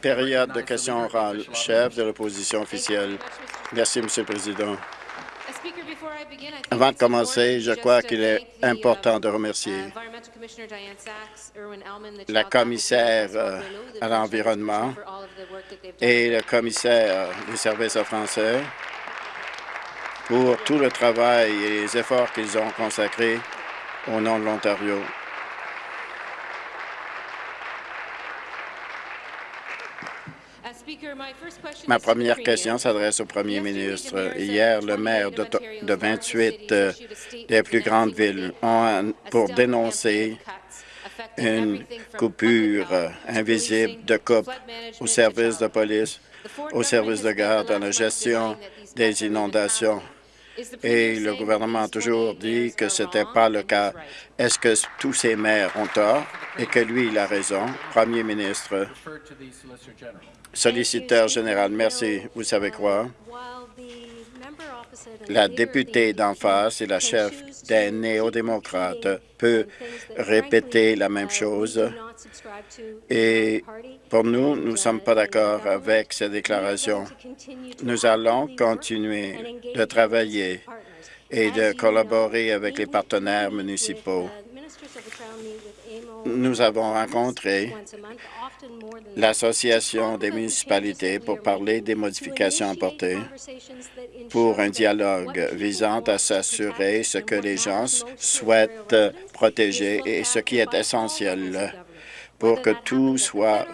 Période de questions orales. Chef de l'opposition officielle. Merci, Monsieur le Président. Avant de commencer, je crois qu'il est important de remercier la commissaire euh, à l'environnement et le commissaire des services français pour tout le travail et les efforts qu'ils ont consacrés au nom de l'Ontario. Ma première question s'adresse au premier ministre. Hier, le maire de, 28 euh, des plus grandes villes. Ont pour dénoncer une coupure euh, invisible de coupe au service de police, au service de garde, dans la gestion des inondations. Et le gouvernement a toujours dit que ce n'était pas le cas. Est-ce que tous ces maires ont tort? Et que lui, il a raison? Premier ministre, solliciteur général, merci. Vous savez quoi? La députée d'en face et la chef des néo-démocrates peut répéter la même chose. Et pour nous, nous ne sommes pas d'accord avec ces déclarations. Nous allons continuer de travailler et de collaborer avec les partenaires municipaux nous avons rencontré l'Association des municipalités pour parler des modifications apportées pour un dialogue visant à s'assurer ce que les gens souhaitent protéger et ce qui est essentiel pour que tout soit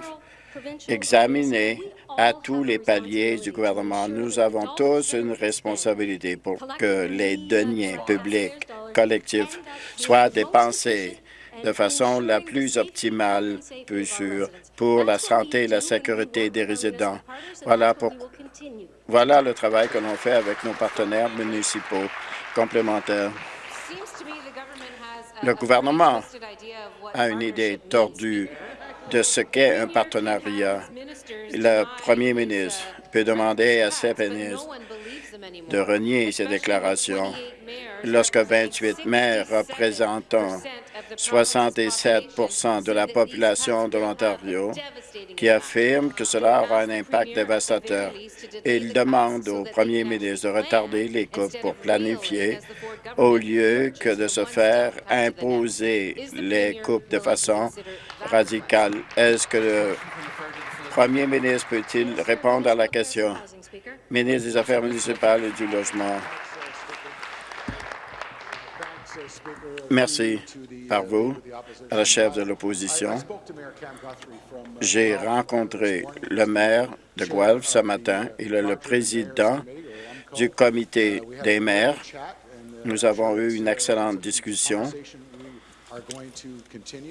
examiné à tous les paliers du gouvernement. Nous avons tous une responsabilité pour que les deniers publics collectifs soient dépensés de façon la plus optimale possible pour la santé et la sécurité des résidents. Voilà, voilà le travail que l'on fait avec nos partenaires municipaux complémentaires. Le gouvernement a une idée tordue de ce qu'est un partenariat. Le premier ministre peut demander à ses ministres de renier ces déclarations lorsque 28 maires représentant 67% de la population de l'Ontario qui affirment que cela aura un impact dévastateur. Il demande au premier ministre de retarder les coupes pour planifier au lieu que de se faire imposer les coupes de façon radicale. Est-ce que le premier ministre peut-il répondre à la question? Ministre des Affaires municipales et du Logement. Merci par vous à la chef de l'opposition. J'ai rencontré le maire de Guelph ce matin. Il est le président du comité des maires. Nous avons eu une excellente discussion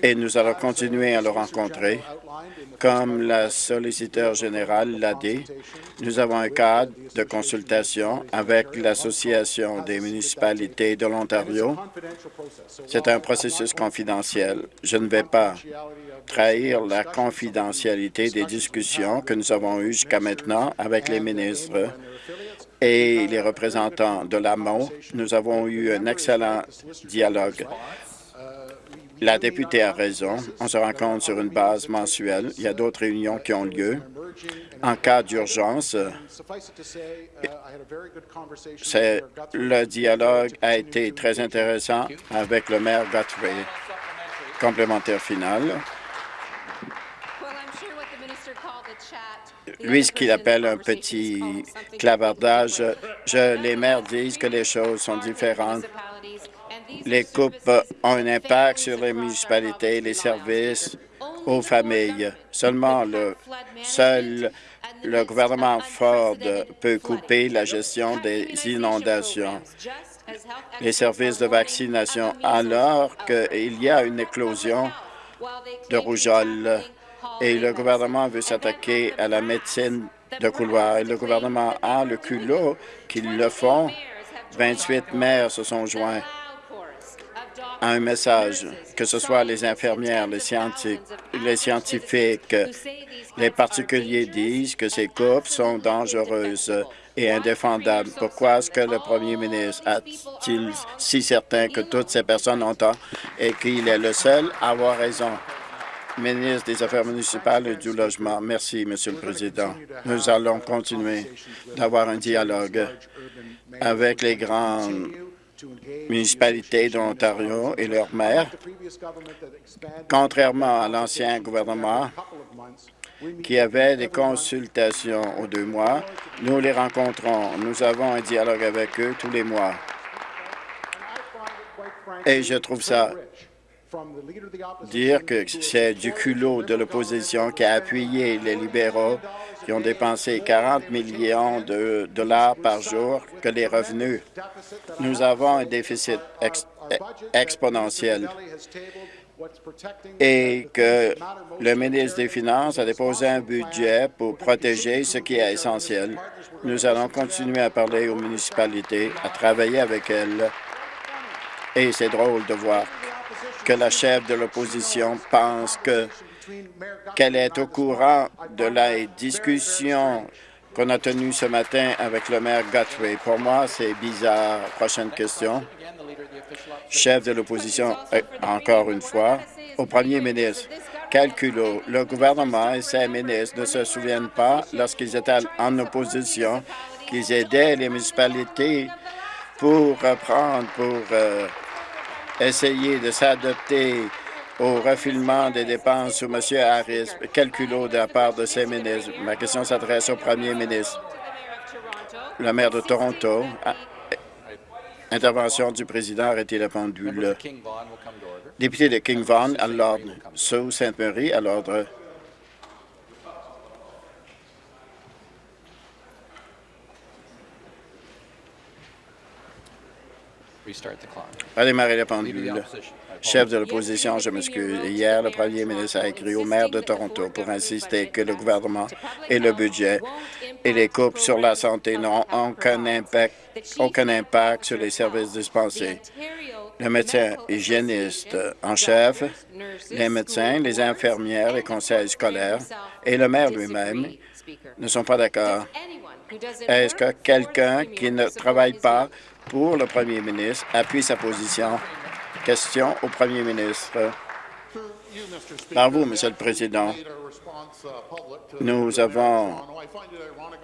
et nous allons continuer à le rencontrer. Comme la solliciteur générale l'a dit, nous avons un cadre de consultation avec l'Association des municipalités de l'Ontario. C'est un processus confidentiel. Je ne vais pas trahir la confidentialité des discussions que nous avons eues jusqu'à maintenant avec les ministres et les représentants de l'AMO. Nous avons eu un excellent dialogue la députée a raison. On se rencontre sur une base mensuelle. Il y a d'autres réunions qui ont lieu. En cas d'urgence, le dialogue a été très intéressant avec le maire Guthrie. Complémentaire final. Lui, ce qu'il appelle un petit clavardage, je, les maires disent que les choses sont différentes les coupes ont un impact sur les municipalités et les services aux familles. Seulement le seul le gouvernement Ford peut couper la gestion des inondations, les services de vaccination, alors qu'il y a une éclosion de rougeole et le gouvernement veut s'attaquer à la médecine de couloir. Et le gouvernement a le culot qu'ils le font. 28 maires se sont joints un message, que ce soit les infirmières, les scientifiques, les, scientifiques, les particuliers disent que ces coupes sont dangereuses et indéfendables. Pourquoi est-ce que le premier ministre a-t-il si certain que toutes ces personnes ont tort et qu'il est le seul à avoir raison? ministre des Affaires municipales et du Logement. Merci, Monsieur le Président. Nous allons continuer d'avoir un dialogue avec les grandes municipalités de l'Ontario et leurs maires. Contrairement à l'ancien gouvernement qui avait des consultations aux deux mois, nous les rencontrons. Nous avons un dialogue avec eux tous les mois. Et je trouve ça dire que c'est du culot de l'opposition qui a appuyé les libéraux qui ont dépensé 40 millions de dollars par jour que les revenus. Nous avons un déficit exponentiel et que le ministre des Finances a déposé un budget pour protéger ce qui est essentiel. Nous allons continuer à parler aux municipalités, à travailler avec elles. Et c'est drôle de voir que la chef de l'opposition pense que qu'elle est au courant de la discussion qu'on a tenue ce matin avec le maire Guthrie. Pour moi, c'est bizarre. Prochaine question. Chef de l'opposition, euh, encore une fois, au premier ministre. Calculo, le gouvernement et ses ministres ne se souviennent pas, lorsqu'ils étaient en opposition, qu'ils aidaient les municipalités pour reprendre, pour euh, essayer de s'adopter au refoulement des dépenses sous M. Harris, calculo de la part de ses ministres. Ma question s'adresse au premier ministre. Le maire de Toronto, ah, intervention du président, arrêtez la pendule. Député de King Vaughan, à l'ordre. Sous Sainte-Marie, à l'ordre. Redémarrer la pendule. Chef de l'opposition, je m'excuse. Hier, le premier ministre a écrit au maire de Toronto pour insister que le gouvernement et le budget et les coupes sur la santé n'ont aucun impact, aucun impact sur les services dispensés. Le médecin hygiéniste en chef, les médecins, les infirmières, les conseils scolaires et le maire lui-même ne sont pas d'accord. Est-ce que quelqu'un qui ne travaille pas pour le premier ministre appuie sa position. Question au premier ministre. Par vous, Monsieur le Président, nous avons,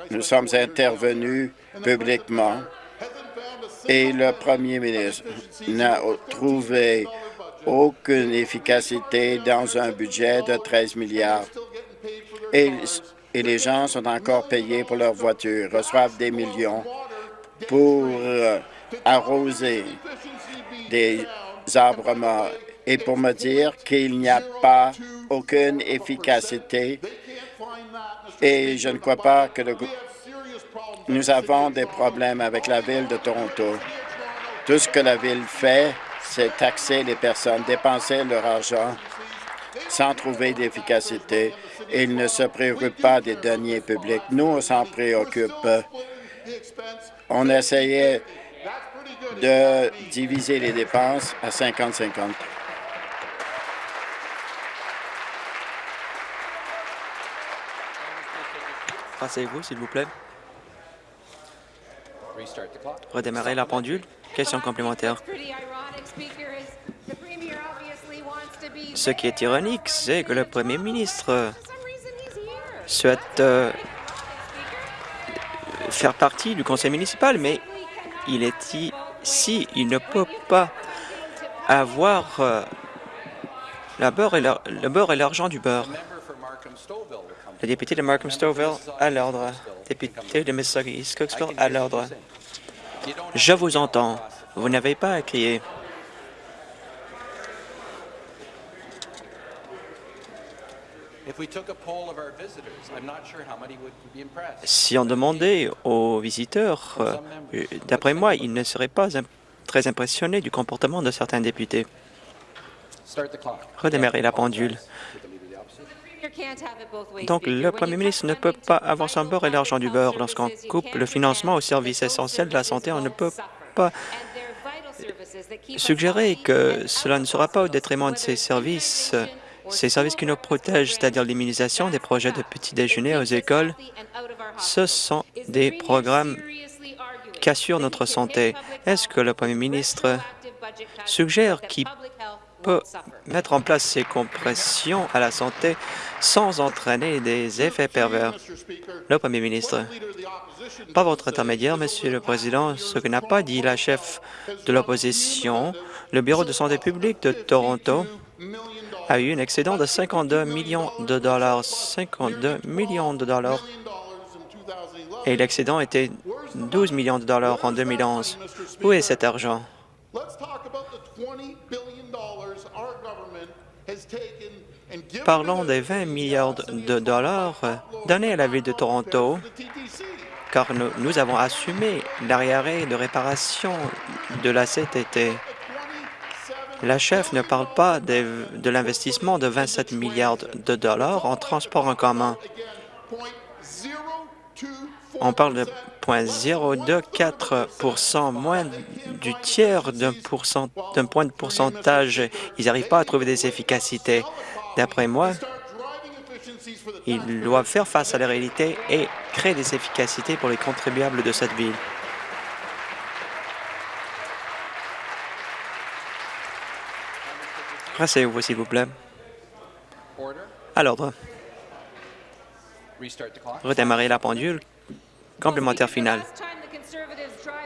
nous sommes intervenus publiquement et le premier ministre n'a trouvé aucune efficacité dans un budget de 13 milliards. Et, les gens sont encore payés pour leurs voitures, reçoivent des millions pour euh, arroser des arbres morts et pour me dire qu'il n'y a pas aucune efficacité et je ne crois pas que nous avons des problèmes avec la Ville de Toronto. Tout ce que la Ville fait, c'est taxer les personnes, dépenser leur argent sans trouver d'efficacité. Il ne se préoccupe pas des deniers publics. Nous, on s'en préoccupe. On essayait de diviser les dépenses à 50-50. Passez-vous, s'il vous plaît. Redémarrer la pendule. Question complémentaire. Ce qui est ironique, c'est que le premier ministre souhaite euh, faire partie du conseil municipal, mais il est ici, il ne peut pas avoir euh, le beurre et l'argent du beurre. Le député de Markham Stouffville à l'ordre. Député de Mississauga East Cooksville à l'ordre. Je vous entends. Vous n'avez pas à crier. Si on demandait aux visiteurs, euh, d'après moi, ils ne seraient pas très impressionnés du comportement de certains députés. Redémarrer la pendule. Donc, le premier ministre ne peut pas avoir son beurre et l'argent du beurre. Lorsqu'on coupe le financement aux services essentiels de la santé, on ne peut pas suggérer que cela ne sera pas au détriment de ces services ces services qui nous protègent, c'est-à-dire l'immunisation, des projets de petit-déjeuner aux écoles, ce sont des programmes qui assurent notre santé. Est-ce que le premier ministre suggère qu'il peut mettre en place ces compressions à la santé sans entraîner des effets pervers? Le Premier ministre, par votre intermédiaire, Monsieur le Président, ce que n'a pas dit la chef de l'opposition, le Bureau de santé publique de Toronto a eu un excédent de 52 millions de dollars. 52 millions de dollars. Et l'excédent était 12 millions de dollars en 2011. Où est cet argent? Parlons des 20 milliards de dollars donnés à la Ville de Toronto, car nous, avons assumé l'arriéré de réparation de la CTT. La chef ne parle pas de, l'investissement de 27 milliards de dollars en transport en commun. On parle de 0,024 moins du tiers d'un point de pourcentage. Ils n'arrivent pas à trouver des efficacités. D'après moi, ils doivent faire face à la réalité et créer des efficacités pour les contribuables de cette ville. Rasseyez-vous, s'il vous plaît. À l'ordre. Redémarrer la pendule. Complémentaire final.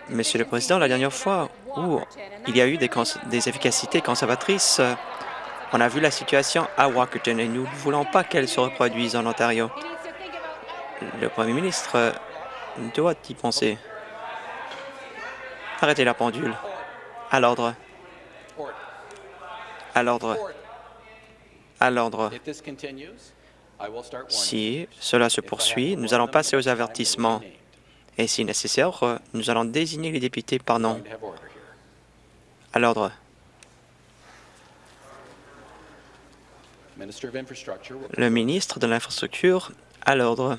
Monsieur le Président, la dernière fois où il y a eu des, des efficacités conservatrices, on a vu la situation à Walkerton et nous ne voulons pas qu'elle se reproduise en Ontario. Le Premier ministre doit y penser. Arrêtez la pendule. À l'ordre. À l'ordre. À l'ordre. Si cela se poursuit, nous allons passer aux avertissements. Et si nécessaire, nous allons désigner les députés par nom. À l'ordre. Le ministre de l'Infrastructure, à l'ordre.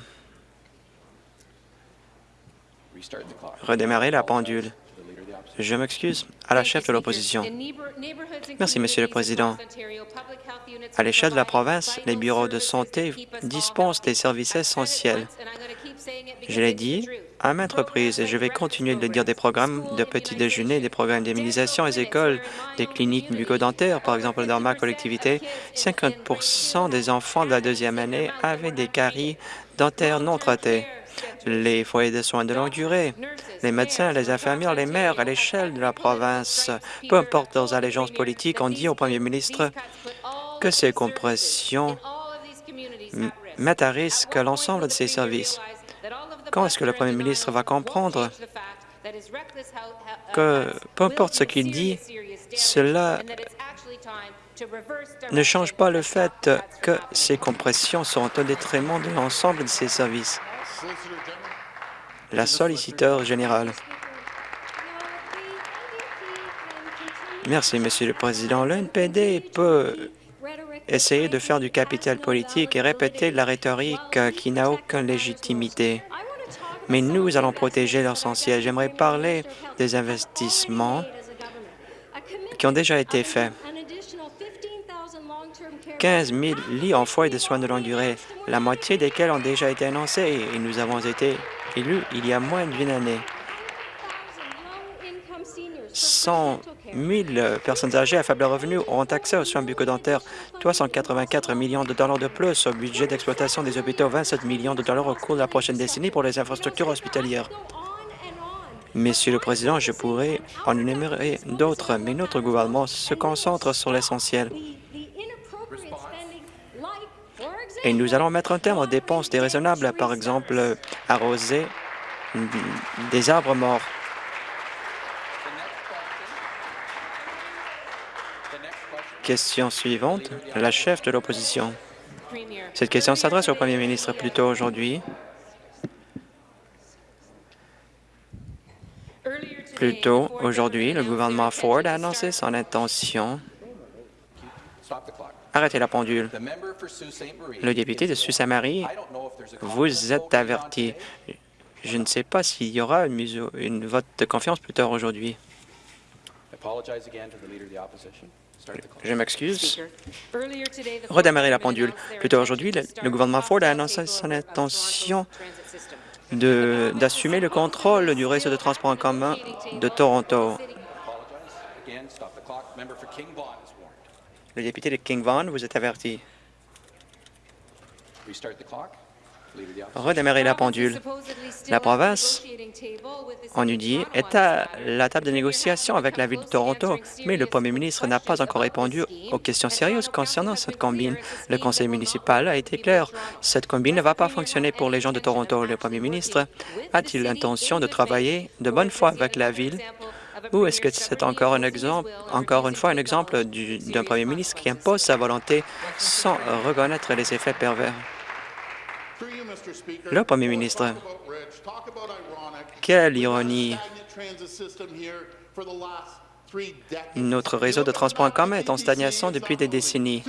Redémarrer la pendule. Je m'excuse à la chef de l'opposition. Merci, Monsieur le Président. À l'échelle de la province, les bureaux de santé dispensent des services essentiels. Je l'ai dit à maintes reprises et je vais continuer de le dire des programmes de petit déjeuner, des programmes d'immunisation les écoles, des cliniques bucco-dentaires. Par exemple, dans ma collectivité, 50% des enfants de la deuxième année avaient des caries dentaires non traitées les foyers de soins de longue durée, les médecins, les infirmières, les maires à l'échelle de la province, peu importe leurs allégeances politiques, ont dit au premier ministre que ces compressions mettent à risque l'ensemble de ces services. Quand est-ce que le premier ministre va comprendre que, peu importe ce qu'il dit, cela ne change pas le fait que ces compressions sont au détriment de l'ensemble de ces services la solliciteur générale. Merci, Monsieur le Président. L'NPD peut essayer de faire du capital politique et répéter la rhétorique qui n'a aucune légitimité. Mais nous allons protéger l'essentiel. J'aimerais parler des investissements qui ont déjà été faits. 15 000 lits en foyer de soins de longue durée, la moitié desquels ont déjà été annoncés et nous avons été élus il y a moins d'une année. 100 000 personnes âgées à faible revenu auront accès aux soins bucco-dentaires, 384 millions de dollars de plus au budget d'exploitation des hôpitaux, 27 millions de dollars au cours de la prochaine décennie pour les infrastructures hospitalières. Monsieur le Président, je pourrais en énumérer d'autres, mais notre gouvernement se concentre sur l'essentiel. Et nous allons mettre un terme aux dépenses déraisonnables, par exemple arroser des arbres morts. Question suivante, la chef de l'opposition. Cette question s'adresse au premier ministre plus tôt aujourd'hui. Plus tôt aujourd'hui, le gouvernement Ford a annoncé son intention Arrêtez la pendule. Le député de Sault-Saint-Marie, vous êtes averti. Je ne sais pas s'il y aura une, une vote de confiance plus tard aujourd'hui. Je m'excuse. Redémarrer la pendule. Plus tard aujourd'hui, le, le, gouvernement Ford a annoncé son intention d'assumer le contrôle du réseau de transport en commun de Toronto. Le député de King Vaughan, vous êtes averti. Redémarrer la pendule. La province, on nous dit, est à la table de négociation avec la Ville de Toronto, mais le premier ministre n'a pas encore répondu aux questions sérieuses concernant cette combine. Le conseil municipal a été clair. Cette combine ne va pas fonctionner pour les gens de Toronto. Le premier ministre a-t-il l'intention de travailler de bonne foi avec la Ville? Ou est-ce que c'est encore un encore une fois un exemple d'un premier ministre qui impose sa volonté sans reconnaître les effets pervers? Le premier ministre, quelle ironie! Notre réseau de transport en commun est en stagnation depuis des décennies.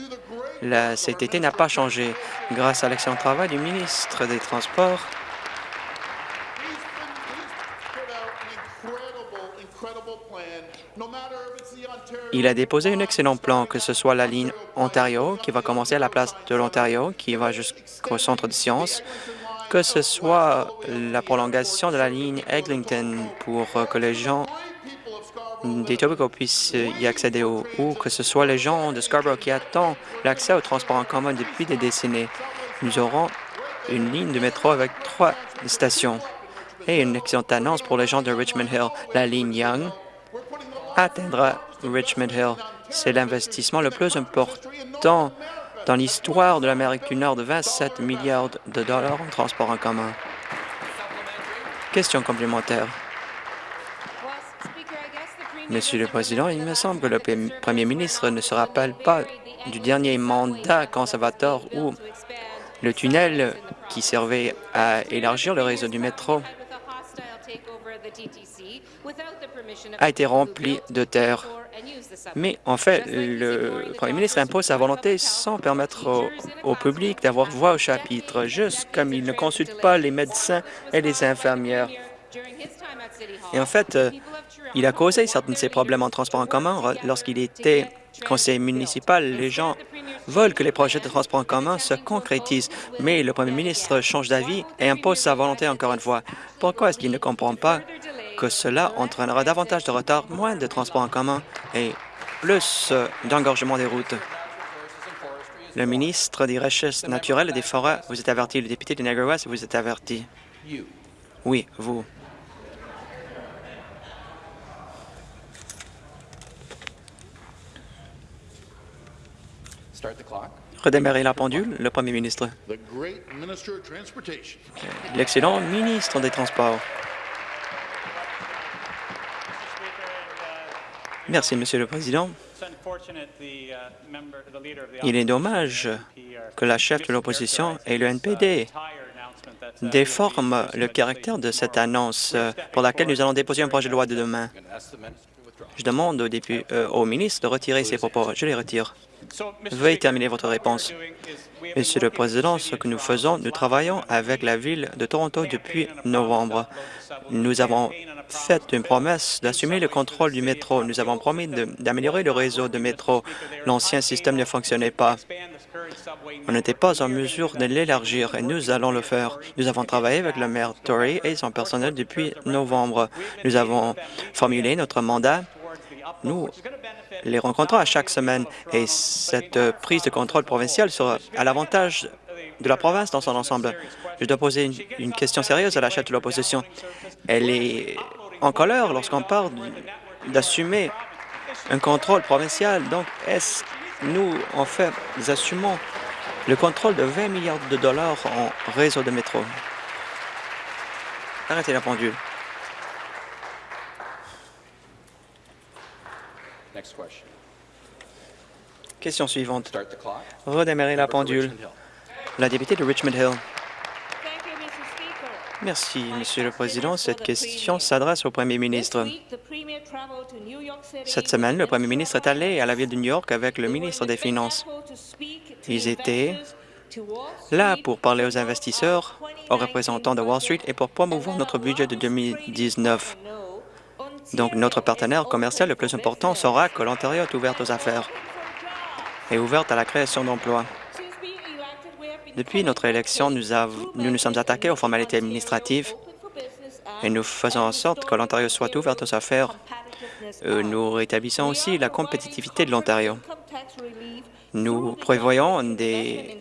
La CTT n'a pas changé. Grâce à l'excellent travail du ministre des Transports, il a déposé un excellent plan, que ce soit la ligne Ontario, qui va commencer à la place de l'Ontario, qui va jusqu'au centre de sciences, que ce soit la prolongation de la ligne Eglinton pour que les gens des puissent y accéder, ou, ou que ce soit les gens de Scarborough qui attendent l'accès au transport en commun depuis des décennies. Nous aurons une ligne de métro avec trois stations. Et une excellente annonce pour les gens de Richmond Hill. La ligne Young atteindra Richmond Hill. C'est l'investissement le plus important dans l'histoire de l'Amérique du Nord de 27 milliards de dollars en transport en commun. Question complémentaire. Monsieur le Président, il me semble que le Premier ministre ne se rappelle pas du dernier mandat conservateur où le tunnel qui servait à élargir le réseau du métro a été rempli de terre. Mais en fait, le premier ministre impose sa volonté sans permettre au, public d'avoir voix au chapitre, juste comme il ne consulte pas les médecins et les infirmières. Et en fait, euh, il a causé certains de ces problèmes en transport en commun lorsqu'il était conseiller municipal. Les gens veulent que les projets de transport en commun se concrétisent, mais le premier ministre change d'avis et impose sa volonté encore une fois. Pourquoi est-ce qu'il ne comprend pas que cela entraînera davantage de retard, moins de transport en commun et plus d'engorgement des routes? Le ministre des Richesses naturelles et des Forêts, vous êtes averti. Le député de Niagara West, vous êtes averti. Oui, vous. Redémarrer la pendule, le premier ministre. L'excellent ministre des Transports. Merci, Monsieur le Président. Il est dommage que la chef de l'opposition et le NPD déforment le caractère de cette annonce pour laquelle nous allons déposer un projet de loi de demain. Je demande au, euh, ministre de retirer ses propos. Je les retire. Veuillez terminer votre réponse. Monsieur le Président, ce que nous faisons, nous travaillons avec la Ville de Toronto depuis novembre. Nous avons fait une promesse d'assumer le contrôle du métro. Nous avons promis d'améliorer le réseau de métro. L'ancien système ne fonctionnait pas. On n'était pas en mesure de l'élargir et nous allons le faire. Nous avons travaillé avec le maire Tory et son personnel depuis novembre. Nous avons formulé notre mandat. Nous les rencontrons à chaque semaine et cette prise de contrôle provinciale sera à l'avantage de la province dans son ensemble. Je dois poser une, question sérieuse à la chef de l'opposition. Elle est en colère lorsqu'on parle d'assumer un contrôle provincial. Donc, est-ce nous, en fait, nous assumons le contrôle de 20 milliards de dollars en réseau de métro? Arrêtez la pendule. Question suivante. Redémarrer la pendule. La députée de Richmond Hill. Merci, Monsieur le Président. Cette question s'adresse au Premier ministre. Cette semaine, le Premier ministre est allé à la ville de New York avec le ministre des Finances. Ils étaient là pour parler aux investisseurs, aux représentants de Wall Street et pour promouvoir notre budget de 2019. Donc, notre partenaire commercial le plus important sera que l'Ontario est ouverte aux affaires et ouverte à la création d'emplois. Depuis notre élection, nous, nous, nous sommes attaqués aux formalités administratives et nous faisons en sorte que l'Ontario soit ouvert aux affaires. Euh, nous rétablissons aussi la compétitivité de l'Ontario. Nous prévoyons des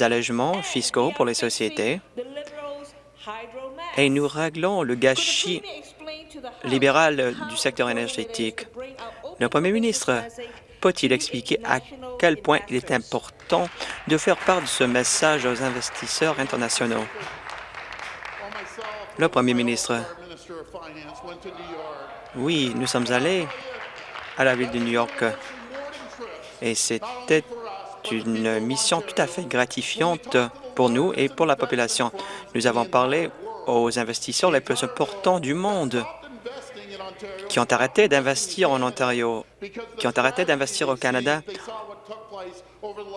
allègements fiscaux pour les sociétés et nous réglons le gâchis libéral du secteur énergétique. Le premier ministre peut-il expliquer à quel point il est important de faire part de ce message aux investisseurs internationaux? Le premier ministre. Oui, nous sommes allés à la ville de New York et c'était une mission tout à fait gratifiante pour nous et pour la population. Nous avons parlé aux investisseurs les plus importants du monde qui ont arrêté d'investir en Ontario, qui ont arrêté d'investir au Canada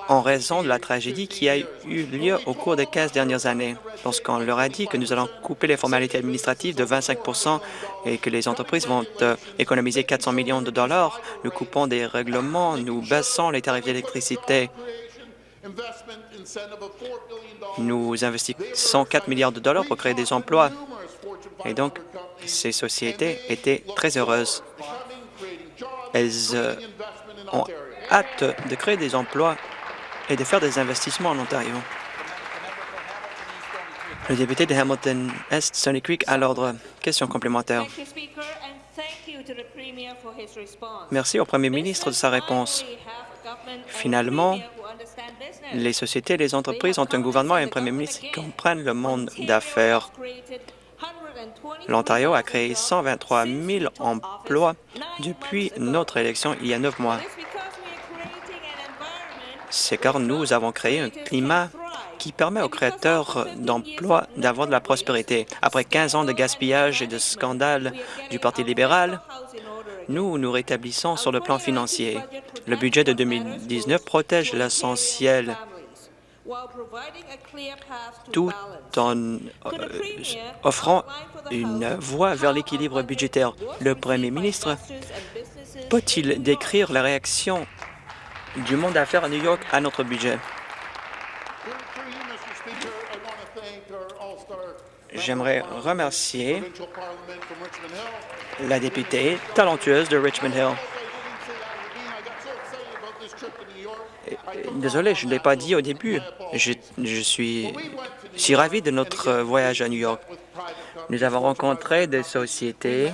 en raison de la tragédie qui a eu lieu au cours des 15 dernières années. Lorsqu'on leur a dit que nous allons couper les formalités administratives de 25% et que les entreprises vont euh, économiser 400 millions de dollars, nous coupons des règlements, nous baissons les tarifs d'électricité, nous investissons 4 milliards de dollars pour créer des emplois. Et donc, ces sociétés étaient très heureuses. Elles euh, ont hâte de créer des emplois et de faire des investissements en Ontario. Le député de Hamilton-Est, Stony Creek, à l'ordre. Question complémentaire. Merci au premier ministre de sa réponse. Finalement, les sociétés et les entreprises ont un gouvernement et un premier ministre qui comprennent le monde d'affaires. L'Ontario a créé 123 000 emplois depuis notre élection il y a neuf mois. C'est car nous avons créé un climat qui permet aux créateurs d'emplois d'avoir de la prospérité. Après 15 ans de gaspillage et de scandales du Parti libéral, nous nous rétablissons sur le plan financier. Le budget de 2019 protège l'essentiel tout en euh, offrant une voie vers l'équilibre budgétaire? Le Premier ministre peut-il décrire la réaction du monde d'affaires à New York à notre budget? J'aimerais remercier la députée talentueuse de Richmond Hill. Désolé, je ne l'ai pas dit au début. Je, suis si ravi de notre voyage à New York. Nous avons rencontré des sociétés,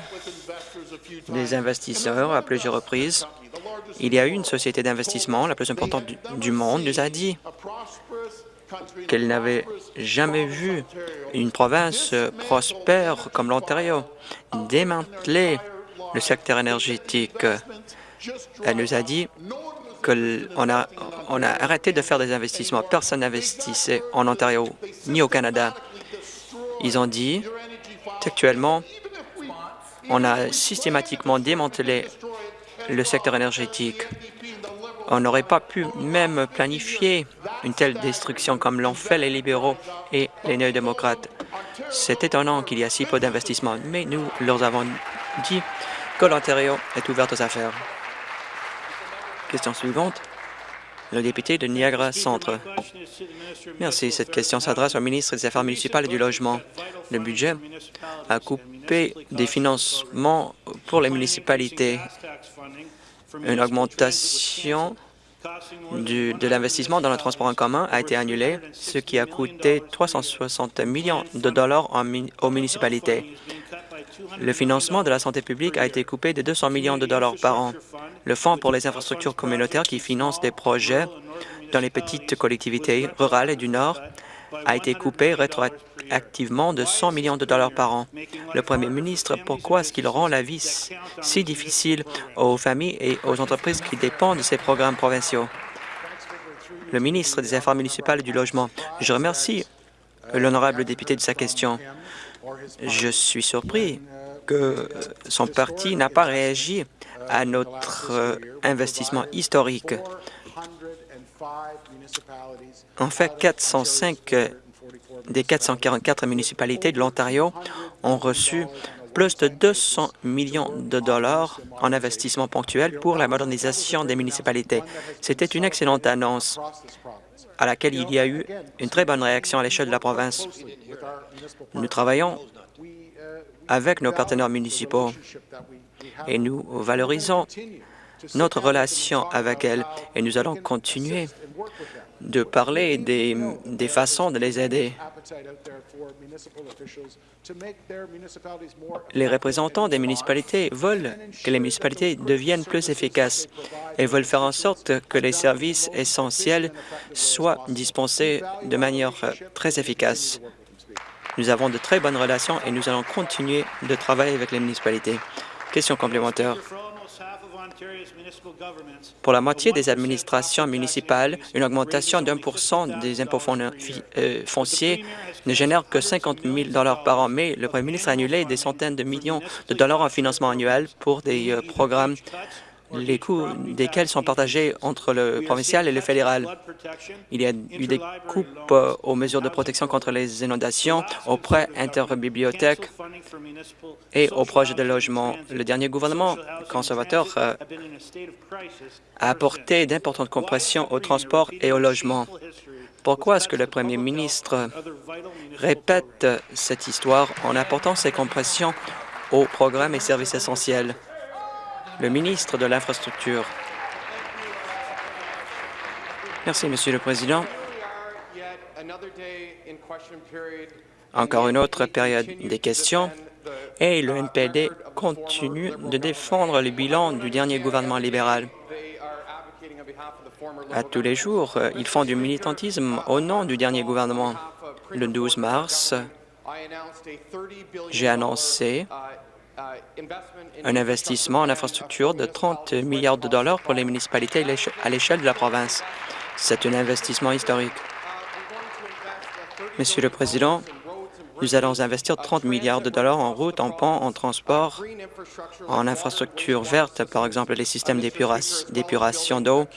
des investisseurs à plusieurs reprises. Il y a eu une société d'investissement, la plus importante du monde, nous a dit qu'elle n'avait jamais vu une province prospère comme l'Ontario démanteler le secteur énergétique. Elle nous a dit qu'on a, on a arrêté de faire des investissements. Personne n'investissait en Ontario ni au Canada. Ils ont dit actuellement, on a systématiquement démantelé le secteur énergétique. On n'aurait pas pu même planifier une telle destruction comme l'ont fait les libéraux et les néo-démocrates. C'est étonnant qu'il y ait si peu d'investissements, mais nous leur avons dit que l'Ontario est ouvert aux affaires. Question suivante. Le député de Niagara Centre. Merci. Cette question s'adresse au ministre des Affaires municipales et du Logement. Le budget a coupé des financements pour les municipalités. Une augmentation de l'investissement dans le transport en commun a été annulée, ce qui a coûté 360 millions de dollars aux municipalités. Le financement de la santé publique a été coupé de 200 millions de dollars par an. Le Fonds pour les infrastructures communautaires qui finance des projets dans les petites collectivités rurales et du Nord a été coupé rétroactivement de 100 millions de dollars par an. Le premier ministre, pourquoi est-ce qu'il rend la vie si difficile aux familles et aux entreprises qui dépendent de ces programmes provinciaux? Le ministre des Affaires municipales et du Logement. Je remercie l'honorable député de sa question. Je suis surpris que son parti n'a pas réagi à notre investissement historique. En fait, 405 des 444 municipalités de l'Ontario ont reçu plus de 200 millions de dollars en investissement ponctuel pour la modernisation des municipalités. C'était une excellente annonce à laquelle il y a eu une très bonne réaction à l'échelle de la province. Nous travaillons avec nos partenaires municipaux et nous valorisons notre relation avec elles et nous allons continuer de parler des, des façons de les aider. Les représentants des municipalités veulent que les municipalités deviennent plus efficaces et veulent faire en sorte que les services essentiels soient dispensés de manière très efficace. Nous avons de très bonnes relations et nous allons continuer de travailler avec les municipalités. Question complémentaire. Pour la moitié des administrations municipales, une augmentation d'un pour cent des impôts euh, fonciers ne génère que 50 000 par an, mais le Premier ministre a annulé des centaines de millions de dollars en financement annuel pour des euh, programmes les coûts desquels sont partagés entre le provincial et le fédéral. Il y a eu des coupes euh, aux mesures de protection contre les inondations, aux prêts interbibliothèques et aux projets de logement. Le dernier gouvernement conservateur euh, a apporté d'importantes compressions au transport et au logement. Pourquoi est-ce que le premier ministre répète cette histoire en apportant ces compressions aux programmes et services essentiels? Le ministre de l'Infrastructure. Merci, Monsieur le Président. Encore une autre période des questions et le NPD continue de défendre le bilan du dernier gouvernement libéral. À tous les jours, ils font du militantisme au nom du dernier gouvernement. Le 12 mars, j'ai annoncé un investissement en infrastructure de 30 milliards de dollars pour les municipalités à l'échelle de la province. C'est un investissement historique. Monsieur le Président, nous allons investir 30 milliards de dollars en routes, en ponts, en transport, en infrastructures vertes, par exemple les systèmes d'épuration d'eau.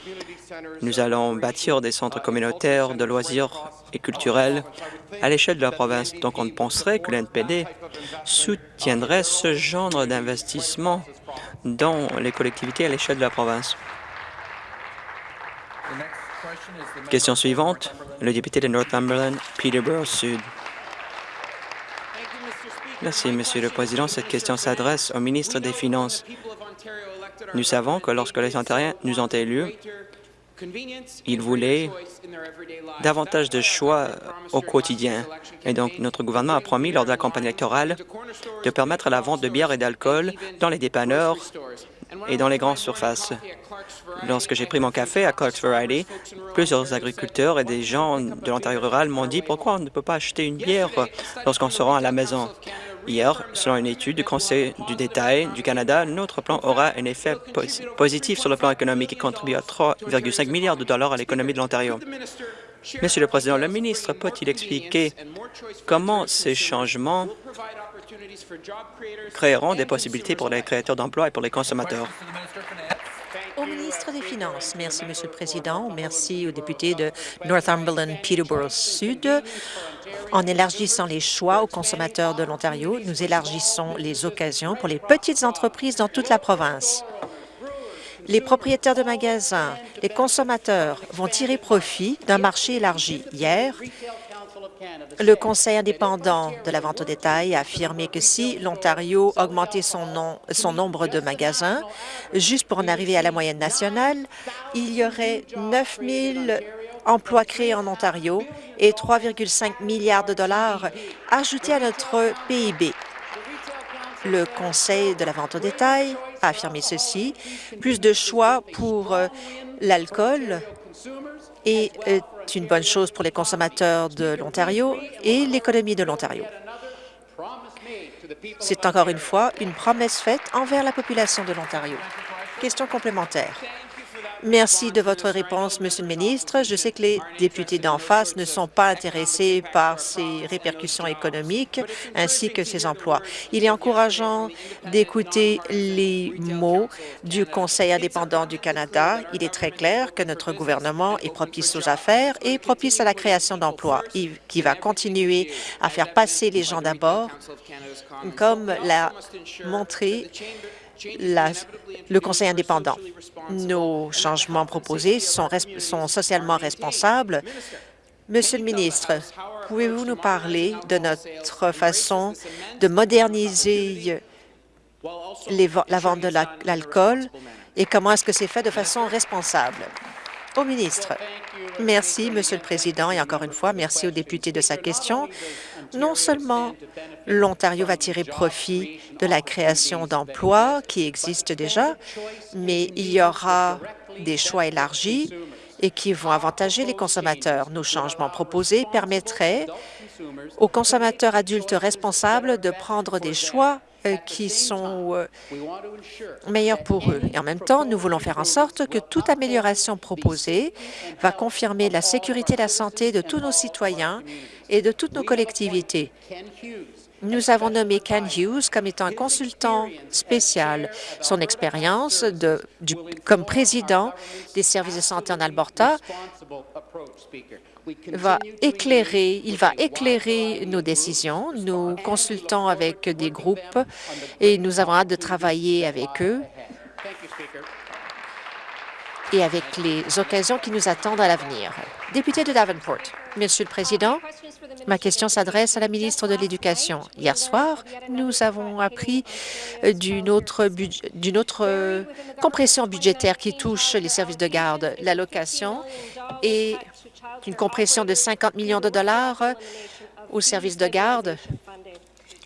Nous allons bâtir des centres communautaires de loisirs et culturels à l'échelle de la province. Donc, on penserait que l'NPD soutiendrait ce genre d'investissement dans les collectivités à l'échelle de la province. Question suivante, le député de Northumberland, Peterborough Sud. Merci, Monsieur le Président. Cette question s'adresse au ministre des Finances. Nous savons que lorsque les Ontariens nous ont élus, ils voulaient davantage de choix au quotidien. Et donc, notre gouvernement a promis lors de la campagne électorale de permettre la vente de bière et d'alcool dans les dépanneurs et dans les grandes surfaces. Lorsque j'ai pris mon café à Clark's Variety, plusieurs agriculteurs et des gens de l'Ontario rural m'ont dit pourquoi on ne peut pas acheter une bière lorsqu'on se rend à la maison? Hier, selon une étude du Conseil du détail du Canada, notre plan aura un effet positif sur le plan économique et contribue à 3,5 milliards de dollars à l'économie de l'Ontario. Monsieur le Président, le ministre peut-il expliquer comment ces changements créeront des possibilités pour les créateurs d'emplois et pour les consommateurs? Merci, Monsieur le Président. Merci aux députés de Northumberland Peterborough Sud. En élargissant les choix aux consommateurs de l'Ontario, nous élargissons les occasions pour les petites entreprises dans toute la province. Les propriétaires de magasins, les consommateurs vont tirer profit d'un marché élargi. Hier, le Conseil indépendant de la vente au détail a affirmé que si l'Ontario augmentait son, nombre de magasins, juste pour en arriver à la moyenne nationale, il y aurait 9 000 emplois créés en Ontario et 3,5 milliards de dollars ajoutés à notre PIB. Le Conseil de la vente au détail a affirmé ceci, plus de choix pour euh, l'alcool est une bonne chose pour les consommateurs de l'Ontario et l'économie de l'Ontario. C'est encore une fois une promesse faite envers la population de l'Ontario. Question complémentaire. Merci de votre réponse, Monsieur le ministre. Je sais que les députés d'en face ne sont pas intéressés par ces répercussions économiques ainsi que ces emplois. Il est encourageant d'écouter les mots du Conseil indépendant du Canada. Il est très clair que notre gouvernement est propice aux affaires et propice à la création d'emplois, qui va continuer à faire passer les gens d'abord, comme l'a montré le Conseil indépendant. Nos changements proposés sont, socialement responsables Monsieur le ministre, pouvez-vous nous parler de notre façon de moderniser la vente de la- l'alcool et comment est-ce que c'est fait de façon responsable? Au ministre. Merci, Monsieur le Président, et encore une fois, merci au député de sa question. Non seulement l'Ontario va tirer profit de la création d'emplois qui existent déjà, mais il y aura des choix élargis et qui vont avantager les consommateurs. Nos changements proposés permettraient aux consommateurs adultes responsables de prendre des choix qui sont euh, meilleurs pour eux. Et en même temps, nous voulons faire en sorte que toute amélioration proposée va confirmer la sécurité et la santé de tous nos citoyens et de toutes nos collectivités. Nous avons nommé Ken Hughes comme étant un consultant spécial. Son expérience de- du- comme président des services de santé en Alberta va éclairer, il va éclairer nos décisions. Nous consultons avec des groupes et nous avons hâte de travailler avec eux et avec les occasions qui nous attendent à l'avenir. Député de Davenport, Monsieur le Président, ma question s'adresse à la ministre de l'Éducation. Hier soir, nous avons appris d'une autre, d'une autre euh, compression budgétaire qui touche les services de garde. L'allocation est une compression de 50 millions de dollars aux services de garde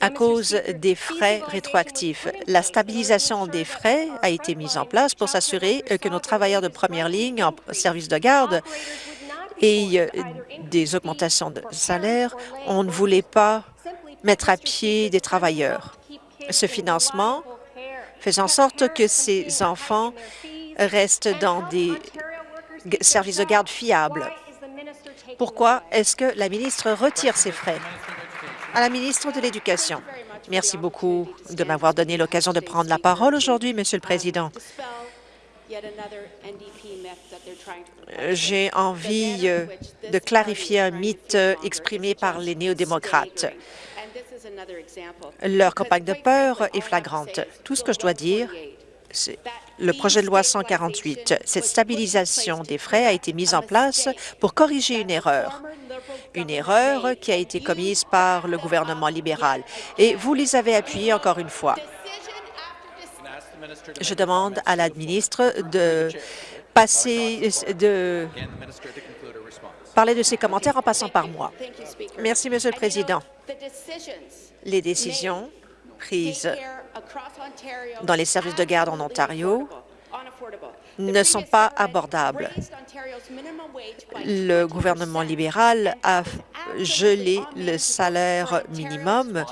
à cause des frais rétroactifs. La stabilisation des frais a été mise en place pour s'assurer euh, que nos travailleurs de première ligne en service de garde aient euh, des augmentations de salaire. On ne voulait pas mettre à pied des travailleurs. Ce financement fait en sorte que ces enfants restent dans des services de garde fiables. Pourquoi est-ce que la ministre retire ces frais? À la ministre de l'Éducation? Merci beaucoup de m'avoir donné l'occasion de prendre la parole aujourd'hui, Monsieur le Président. J'ai envie euh, de clarifier un mythe exprimé par les néo-démocrates. Leur campagne de peur est flagrante. Tout ce que je dois dire, c'est le projet de loi 148. Cette stabilisation des frais a été mise en place pour corriger une erreur, une erreur qui a été commise par le gouvernement libéral. Et vous les avez appuyés encore une fois. Je demande à la ministre de passer, de parler de ses commentaires en passant par moi. Merci, Monsieur le Président. Les décisions dans les services de garde en Ontario ne sont pas abordables. Le gouvernement libéral a gelé le salaire minimum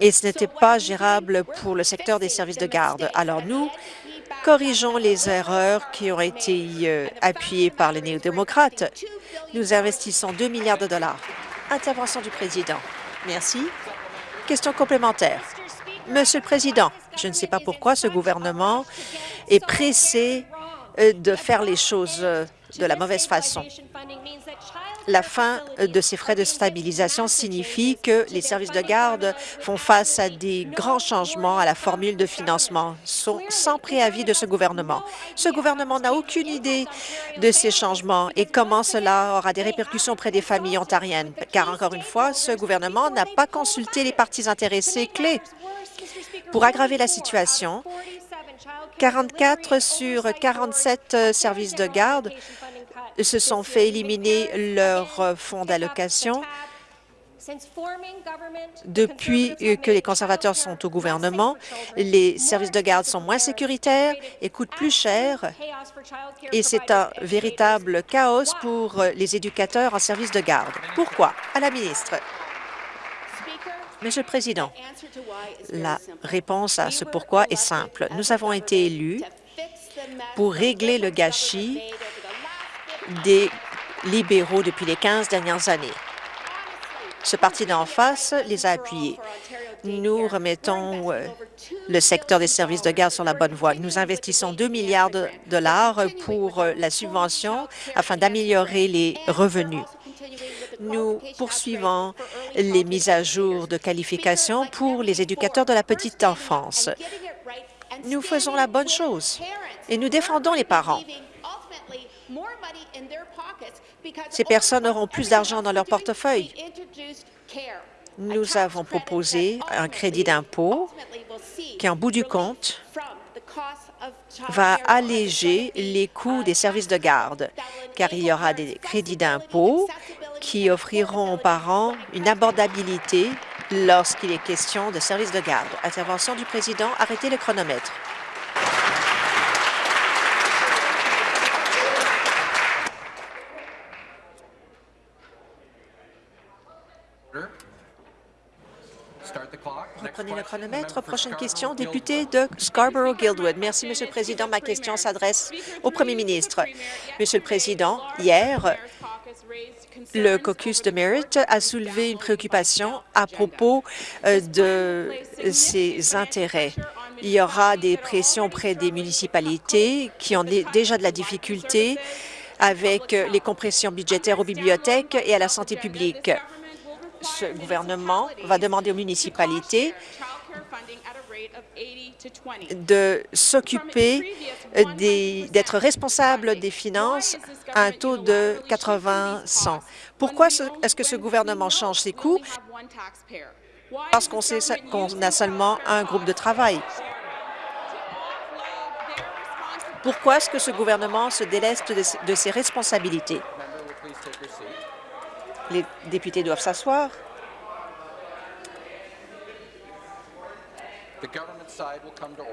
et ce n'était pas gérable pour le secteur des services de garde. Alors nous, corrigeons les erreurs qui ont été euh, appuyées par les néo-démocrates. Nous investissons 2 milliards de dollars. Intervention du président. Merci. Question complémentaire. Monsieur le Président, je ne sais pas pourquoi ce gouvernement est pressé euh, de faire les choses euh, de la mauvaise façon. La fin de ces frais de stabilisation signifie que les services de garde font face à des grands changements à la formule de financement sans préavis de ce gouvernement. Ce gouvernement n'a aucune idée de ces changements et comment cela aura des répercussions auprès des familles ontariennes, car encore une fois, ce gouvernement n'a pas consulté les parties intéressées clés. Pour aggraver la situation, 44 sur 47 euh, services de garde se sont fait éliminer leur euh, fonds d'allocation depuis que les conservateurs sont au gouvernement. Les services de garde sont moins sécuritaires et coûtent plus cher et c'est un véritable chaos pour euh, les éducateurs en service de garde. Pourquoi? À la ministre. Monsieur le Président, la réponse à ce pourquoi est simple. Nous avons été élus pour régler le gâchis des libéraux depuis les 15 dernières années. Ce parti d'en face les a appuyés. Nous remettons euh, le secteur des services de garde sur la bonne voie. Nous investissons 2 milliards de dollars pour euh, la subvention afin d'améliorer les revenus. Nous poursuivons les mises à jour de qualification pour les éducateurs de la petite enfance. Nous faisons la bonne chose et nous défendons les parents. Ces personnes auront plus d'argent dans leur portefeuille. Nous avons proposé un crédit d'impôt qui, en bout du compte, va alléger les coûts des services de garde, car il y aura des crédits d'impôt qui offriront aux parents une abordabilité lorsqu'il est question de services de garde. Intervention du président. Arrêtez le chronomètre. Reprenez le chronomètre. Prochaine question, député de Scarborough-Guildwood. Merci, Monsieur le Président. Ma question s'adresse au Premier ministre. Monsieur le Président, hier, le caucus de Merit a soulevé une préoccupation à propos euh, de ses intérêts. Il y aura des pressions auprès des municipalités qui ont déjà de la difficulté avec les compressions budgétaires aux bibliothèques et à la santé publique ce gouvernement va demander aux municipalités de s'occuper d'être responsable des finances à un taux de 80-100. Pourquoi est-ce que ce gouvernement change ses coûts? Parce qu'on sait qu'on a seulement un groupe de travail. Pourquoi est-ce que ce gouvernement se déleste de ses responsabilités? Les députés doivent s'asseoir.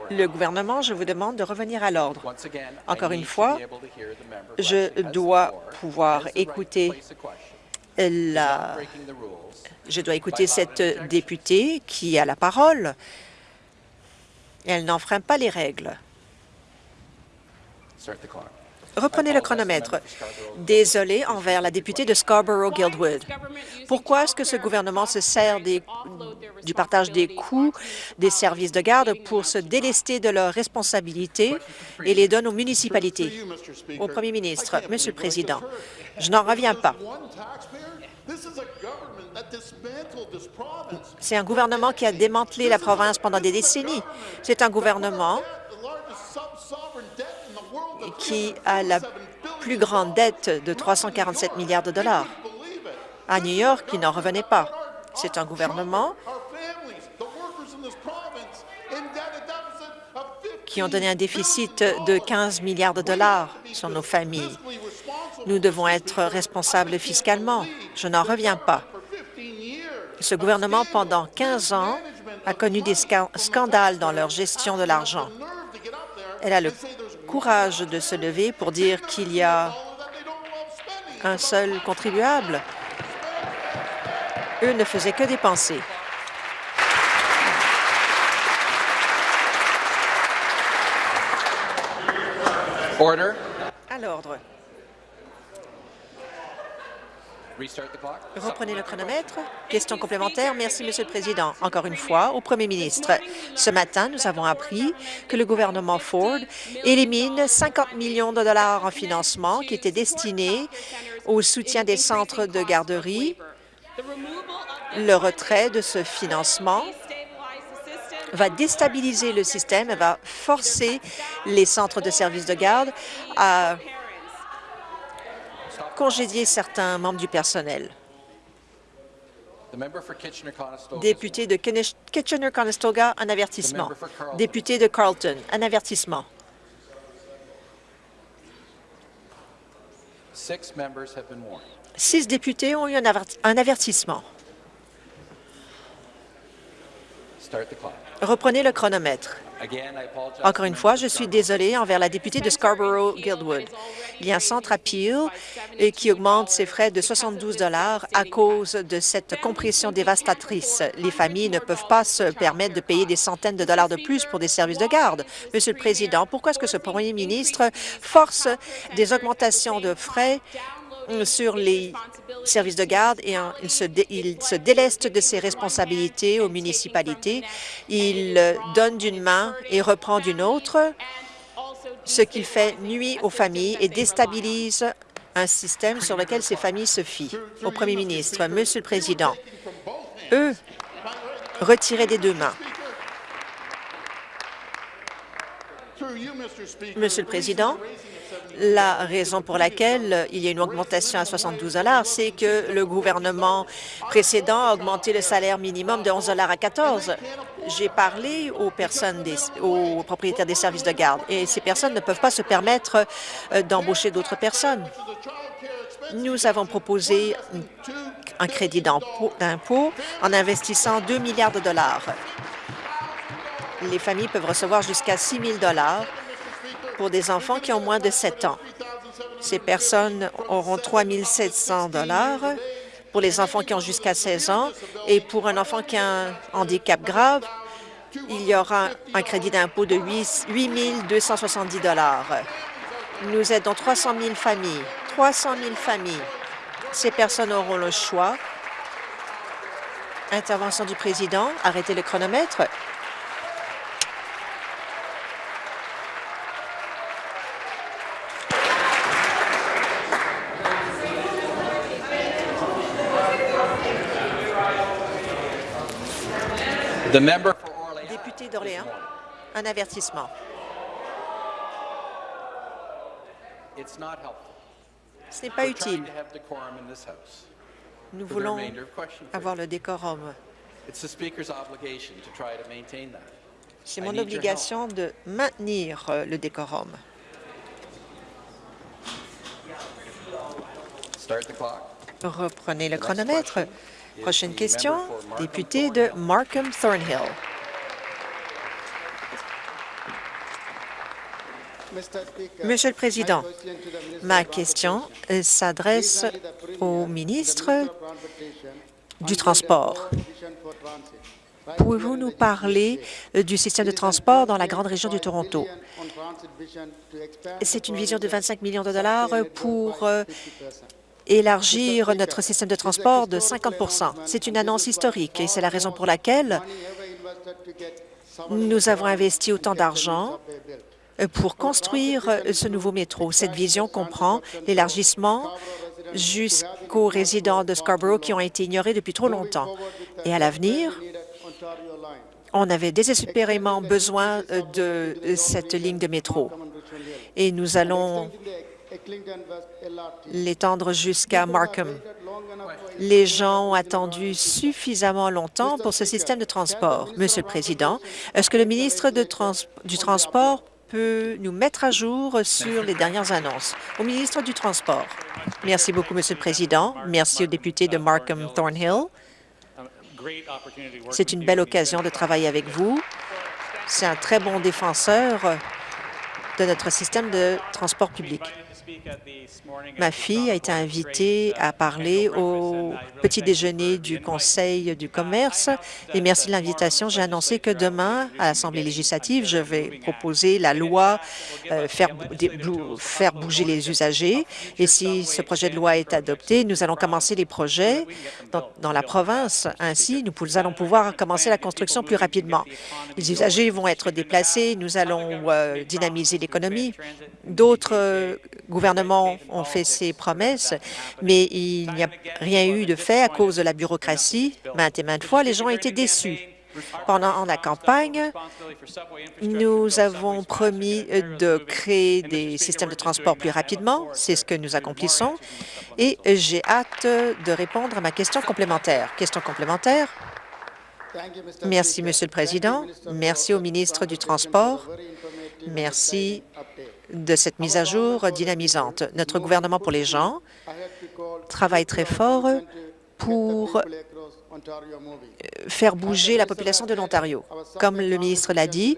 Le gouvernement, je vous demande de revenir à l'ordre. Encore une fois, je dois pouvoir écouter la... Je dois écouter cette députée qui a la parole. Elle n'enfreint pas les règles. Reprenez le chronomètre. Désolé envers la députée de Scarborough-Guildwood. Pourquoi est-ce que ce gouvernement se sert du partage des coûts des services de garde pour se délester de leurs responsabilités et les donne aux municipalités? Au premier ministre, Monsieur le Président, je n'en reviens pas. C'est un gouvernement qui a démantelé la province pendant des décennies. C'est un gouvernement qui a la plus grande dette de 347 milliards de dollars. À New York, il n'en revenait pas. C'est un gouvernement qui ont donné un déficit de 15 milliards de dollars sur nos familles. Nous devons être responsables fiscalement. Je n'en reviens pas. Ce gouvernement, pendant 15 ans, a connu des scandales dans leur gestion de l'argent. Elle a le courage de se lever pour dire qu'il y a un seul contribuable. Eux ne faisaient que dépenser. Order. À l'ordre. Reprenez le chronomètre. Question complémentaire. Merci, Monsieur le Président. Encore une fois, au Premier ministre. Ce matin, nous avons appris que le gouvernement Ford élimine 50 millions de dollars en financement qui étaient destinés au soutien des centres de garderie. Le retrait de ce financement va déstabiliser le système et va forcer les centres de services de garde à congédier certains membres du personnel. Député de Kitchener-Conestoga, un avertissement. Député de Carleton, un avertissement. Six députés ont eu un avertissement. Reprenez le chronomètre. Encore une fois, je suis désolé envers la députée de Scarborough-Guildwood. Il y a un centre à Peel qui augmente ses frais de 72 à cause de cette compression dévastatrice. Les familles ne peuvent pas se permettre de payer des centaines de dollars de plus pour des services de garde. Monsieur le Président, pourquoi est-ce que ce premier ministre force des augmentations de frais sur les services de garde et il, se déleste de ses responsabilités aux municipalités. Il donne d'une main et reprend d'une autre, ce qui fait nuit aux familles et déstabilise un système sur lequel ces familles se fient. Au premier ministre, Monsieur le Président, eux, retirez des deux mains. Monsieur le Président, La raison pour laquelle il y a une augmentation à 72 c'est que le gouvernement précédent a augmenté le salaire minimum de 11 à 14 J'ai parlé aux personnes, aux propriétaires des services de garde et ces personnes ne peuvent pas se permettre euh, d'embaucher d'autres personnes. Nous avons proposé un crédit d'impôt en investissant 2 milliards de dollars. Les familles peuvent recevoir jusqu'à 6 000 dollars pour des enfants qui ont moins de 7 ans. Ces personnes auront 3 700 dollars pour les enfants qui ont jusqu'à 16 ans et pour un enfant qui a un handicap grave, il y aura un crédit d'impôt de 8 270 dollars. Nous aidons 300 000 familles. 300 000 familles. Ces personnes auront le choix. Intervention du président. Arrêtez le chronomètre. Député d'Orléans, un avertissement. Ce n'est pas utile. Nous voulons avoir le décorum. C'est mon obligation de maintenir euh, le décorum. Reprenez le chronomètre. Prochaine question, député de Markham Thornhill. Monsieur le Président, ma question s'adresse au ministre du Transport. Pouvez-vous nous parler du système de transport dans la grande région du Toronto? C'est une vision de 25 millions de dollars pour euh, élargir notre système de transport de 50% C'est une annonce historique et c'est la raison pour laquelle nous avons investi autant d'argent pour construire ce nouveau métro. Cette vision comprend l'élargissement jusqu'aux résidents de Scarborough qui ont été ignorés depuis trop longtemps. Et à l'avenir, on avait désespérément besoin de cette ligne de métro. Et nous allons l'étendre jusqu'à Markham. Les gens ont attendu suffisamment longtemps pour ce système de transport. Monsieur le Président, est-ce que le ministre du Transport peut nous mettre à jour sur les dernières annonces? Au ministre du Transport. Merci beaucoup, Monsieur le Président. Merci au député de Markham Thornhill. C'est une belle occasion de travailler avec vous. C'est un très bon défenseur de notre système de transport public. Ma fille a été invitée à parler au petit déjeuner du Conseil du commerce et merci de l'invitation. J'ai annoncé que demain, à l'Assemblée législative, je vais proposer la loi euh, faire, bouger les usagers et si ce projet de loi est adopté, nous allons commencer les projets dans, la province. Ainsi, nous allons pouvoir commencer la construction plus rapidement. Les usagers vont être déplacés, nous allons euh, dynamiser l'économie. D'autres euh, gouvernements ont fait ces promesses, mais il n'y a rien eu de fait à cause de la bureaucratie. Maintes et maintes fois, les gens ont été déçus. Pendant la campagne, nous avons promis de créer des systèmes de transport plus rapidement. C'est ce que nous accomplissons. Et j'ai hâte de répondre à ma question complémentaire. Question complémentaire. Merci, Monsieur le Président. Merci au ministre du Transport. Merci de cette mise à jour dynamisante. Notre gouvernement pour les gens travaille très fort pour euh, faire bouger la population de l'Ontario. Comme le ministre l'a dit,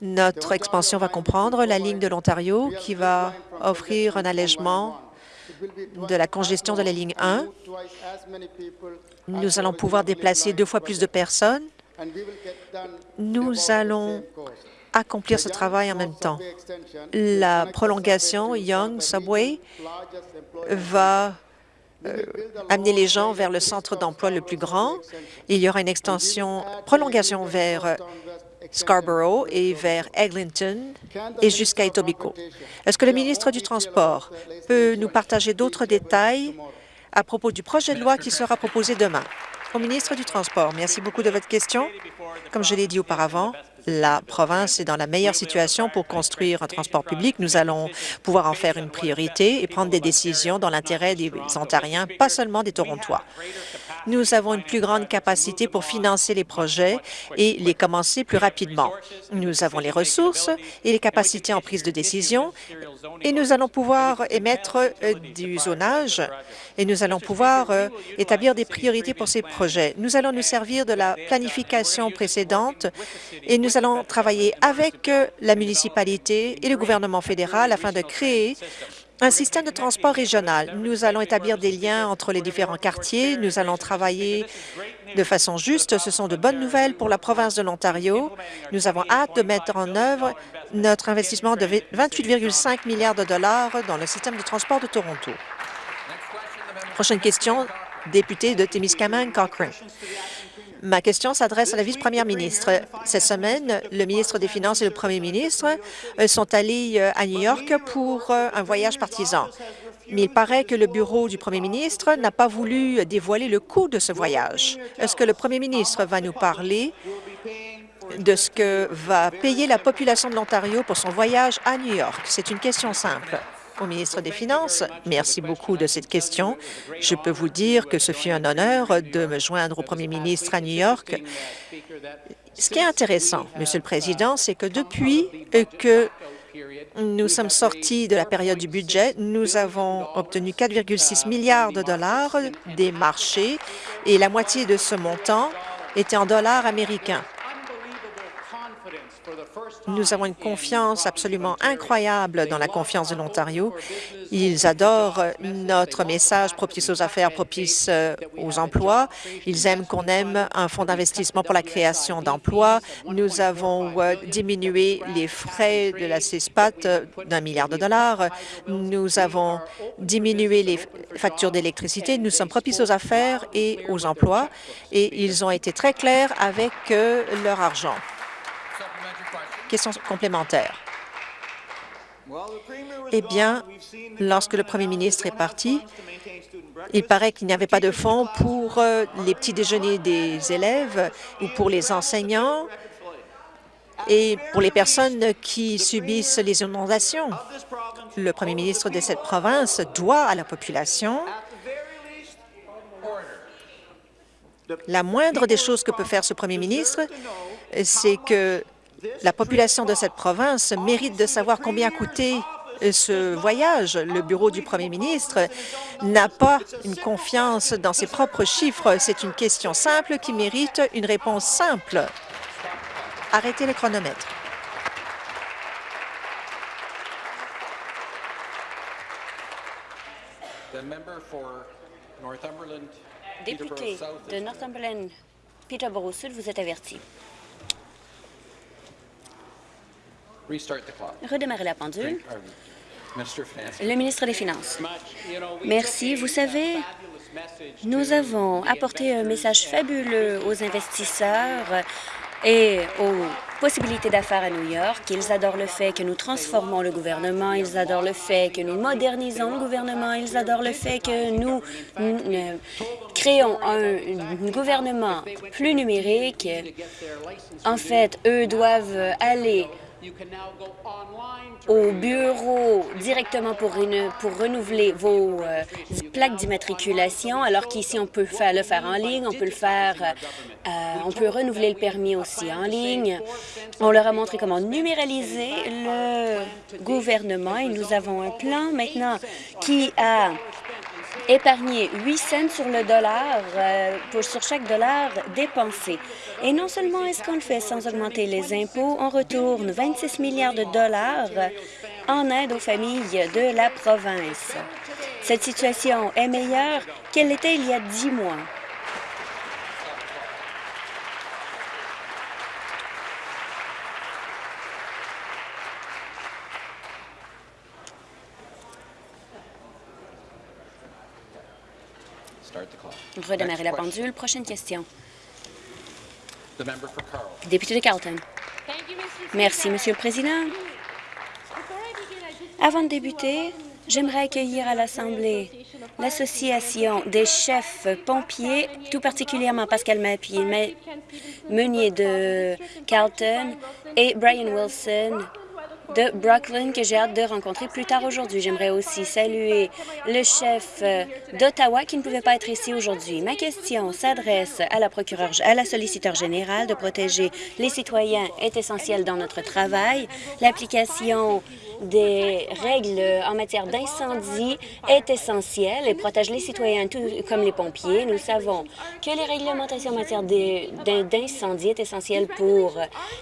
notre expansion va comprendre la ligne de l'Ontario qui va offrir un allègement de la congestion de la ligne 1. Nous allons pouvoir déplacer deux fois plus de personnes. Nous allons accomplir ce travail en même temps. La prolongation Young Subway va euh, amener les gens vers le centre d'emploi le plus grand. Il y aura une extension, prolongation vers Scarborough et vers Eglinton et jusqu'à Etobicoke. Est-ce que le ministre du Transport peut nous partager d'autres détails à propos du projet de loi qui sera proposé demain? Au ministre du Transport, merci beaucoup de votre question. Comme je l'ai dit auparavant, la province est dans la meilleure situation pour construire un transport public. Nous allons pouvoir en faire une priorité et prendre des décisions dans l'intérêt des Ontariens, pas seulement des Torontois. Nous avons une plus grande capacité pour financer les projets et les commencer plus rapidement. Nous avons les ressources et les capacités en prise de décision et nous allons pouvoir émettre euh, du zonage et nous allons pouvoir euh, établir des priorités pour ces projets. Nous allons nous servir de la planification précédente et nous allons travailler avec euh, la municipalité et le gouvernement fédéral afin de créer un système de transport régional. Nous allons établir des liens entre les différents quartiers. Nous allons travailler de façon juste. Ce sont de bonnes nouvelles pour la province de l'Ontario. Nous avons hâte de mettre en œuvre notre investissement de 28,5 milliards de dollars dans le système de transport de Toronto. Prochaine question, député de Témiscamingue, Cochrane. Ma question s'adresse à la vice-première ministre. Cette semaine, le ministre des Finances et le premier ministre euh, sont allés euh, à New York pour euh, un voyage partisan. Mais il paraît que le bureau du premier ministre n'a pas voulu dévoiler le coût de ce voyage. Est-ce que le premier ministre va nous parler de ce que va payer la population de l'Ontario pour son voyage à New York? C'est une question simple au ministre des Finances. Merci beaucoup de cette question. Je peux vous dire que ce fut un honneur de me joindre au premier ministre à New York. Ce qui est intéressant, Monsieur le Président, c'est que depuis que nous sommes sortis de la période du budget. Nous avons obtenu 4,6 milliards de dollars des marchés et la moitié de ce montant était en dollars américains. Nous avons une confiance absolument incroyable dans la confiance de l'Ontario. Ils adorent notre message propice aux affaires, propice euh, aux emplois. Ils aiment qu'on aime un fonds d'investissement pour la création d'emplois. Nous avons euh, diminué les frais de la CESPAT euh, d'un milliard de dollars. Nous avons diminué les factures d'électricité. Nous sommes propices aux affaires et aux emplois et ils ont été très clairs avec leur argent. Question complémentaire. Eh bien, lorsque le premier ministre est parti, il paraît qu'il n'y avait pas de fonds pour euh, les petits déjeuners des élèves ou pour les enseignants et pour les personnes qui subissent les inondations. Le premier ministre de cette province doit à la population la moindre des choses que peut faire ce premier ministre, c'est que la population de cette province mérite de savoir combien a coûté euh, ce voyage. Le bureau du premier ministre n'a pas une confiance dans ses propres chiffres. C'est une question simple qui mérite une réponse simple. Arrêtez le chronomètre. Député de Northumberland, Peterborough Sud, vous êtes averti. Redémarrer la pendule. Le ministre des Finances. Merci. Vous savez, nous avons apporté un message fabuleux aux investisseurs et aux possibilités d'affaires à New York. Ils adorent le fait que nous transformons le gouvernement, ils adorent le fait que nous modernisons le gouvernement, ils adorent le fait que nous créons un, un gouvernement plus numérique. En fait, eux doivent aller au bureau directement pour, pour renouveler vos euh, plaques d'immatriculation, alors qu'ici, on peut faire, le faire en ligne, on peut le faire, euh, on peut renouveler le permis aussi en ligne. On leur a montré comment numéraliser le gouvernement et nous avons un plan maintenant qui a épargné 8 cents sur le dollar, euh, pour, sur chaque dollar dépensé. Et non seulement est-ce qu'on le fait sans augmenter les impôts, on retourne 26 milliards de dollars en aide aux familles de la province. Cette situation est meilleure qu'elle l'était il y a dix mois. Redémarrer la pendule. Prochaine question. Député de Carlton. Merci, Monsieur le Président. Avant de débuter, J'aimerais accueillir à l'Assemblée l'Association des chefs pompiers, tout particulièrement Pascal Mapier, Meunier de Carlton et Brian Wilson de Brooklyn que j'ai hâte de rencontrer plus tard aujourd'hui. J'aimerais aussi saluer le chef euh, d'Ottawa qui ne pouvait pas être ici aujourd'hui. Ma question s'adresse à la procureure, à la solliciteur générale de protéger les citoyens est essentiel dans notre travail. L'application des règles en matière d'incendie est essentielle et protège les citoyens tout comme les pompiers. Nous savons que les réglementations en matière d'incendie est essentielle pour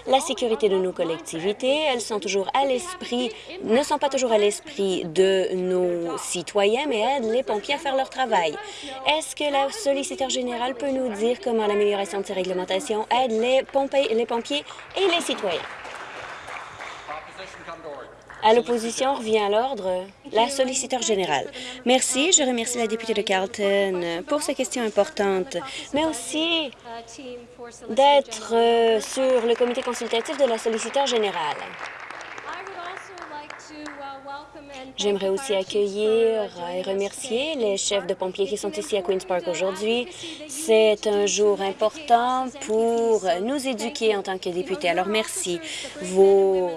la sécurité de nos collectivités. Elles sont toujours à l'esprit, ne sont pas toujours à l'esprit de nos citoyens, mais aident les pompiers à faire leur travail. Est-ce que la solliciteur générale peut nous dire comment l'amélioration de ces réglementations aide les, pompiers, et les citoyens? À l'opposition, revient à l'ordre la solliciteur générale. Merci. Je remercie la députée de Carlton pour ces questions importantes, mais aussi d'être euh, sur le comité consultatif de la solliciteur générale. J'aimerais aussi accueillir et remercier les chefs de pompiers qui sont ici à Queen's Park aujourd'hui. C'est un jour important pour nous éduquer en tant que députés. Alors merci. Vos,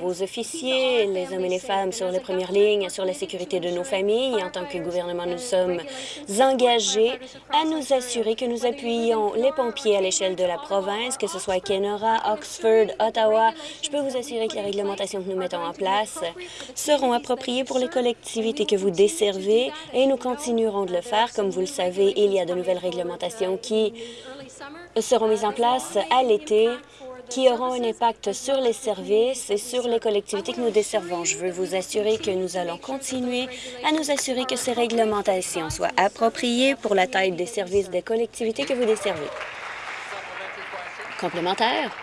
vos officiers, les hommes et les femmes sur les premières lignes, sur la sécurité de nos familles. En tant que gouvernement, nous sommes engagés à nous assurer que nous appuyons les pompiers à l'échelle de la province, que ce soit à Kenora, Oxford, Ottawa. Je peux vous assurer que les réglementations que nous mettons en place seront appropriées pour les collectivités que vous desservez et nous continuerons de le faire. Comme vous le savez, il y a de nouvelles réglementations qui seront mises en place à l'été qui auront un impact sur les services et sur les collectivités que nous desservons. Je veux vous assurer que nous allons continuer à nous assurer que ces réglementations soient appropriées pour la taille des services des collectivités que vous desservez. Complémentaire?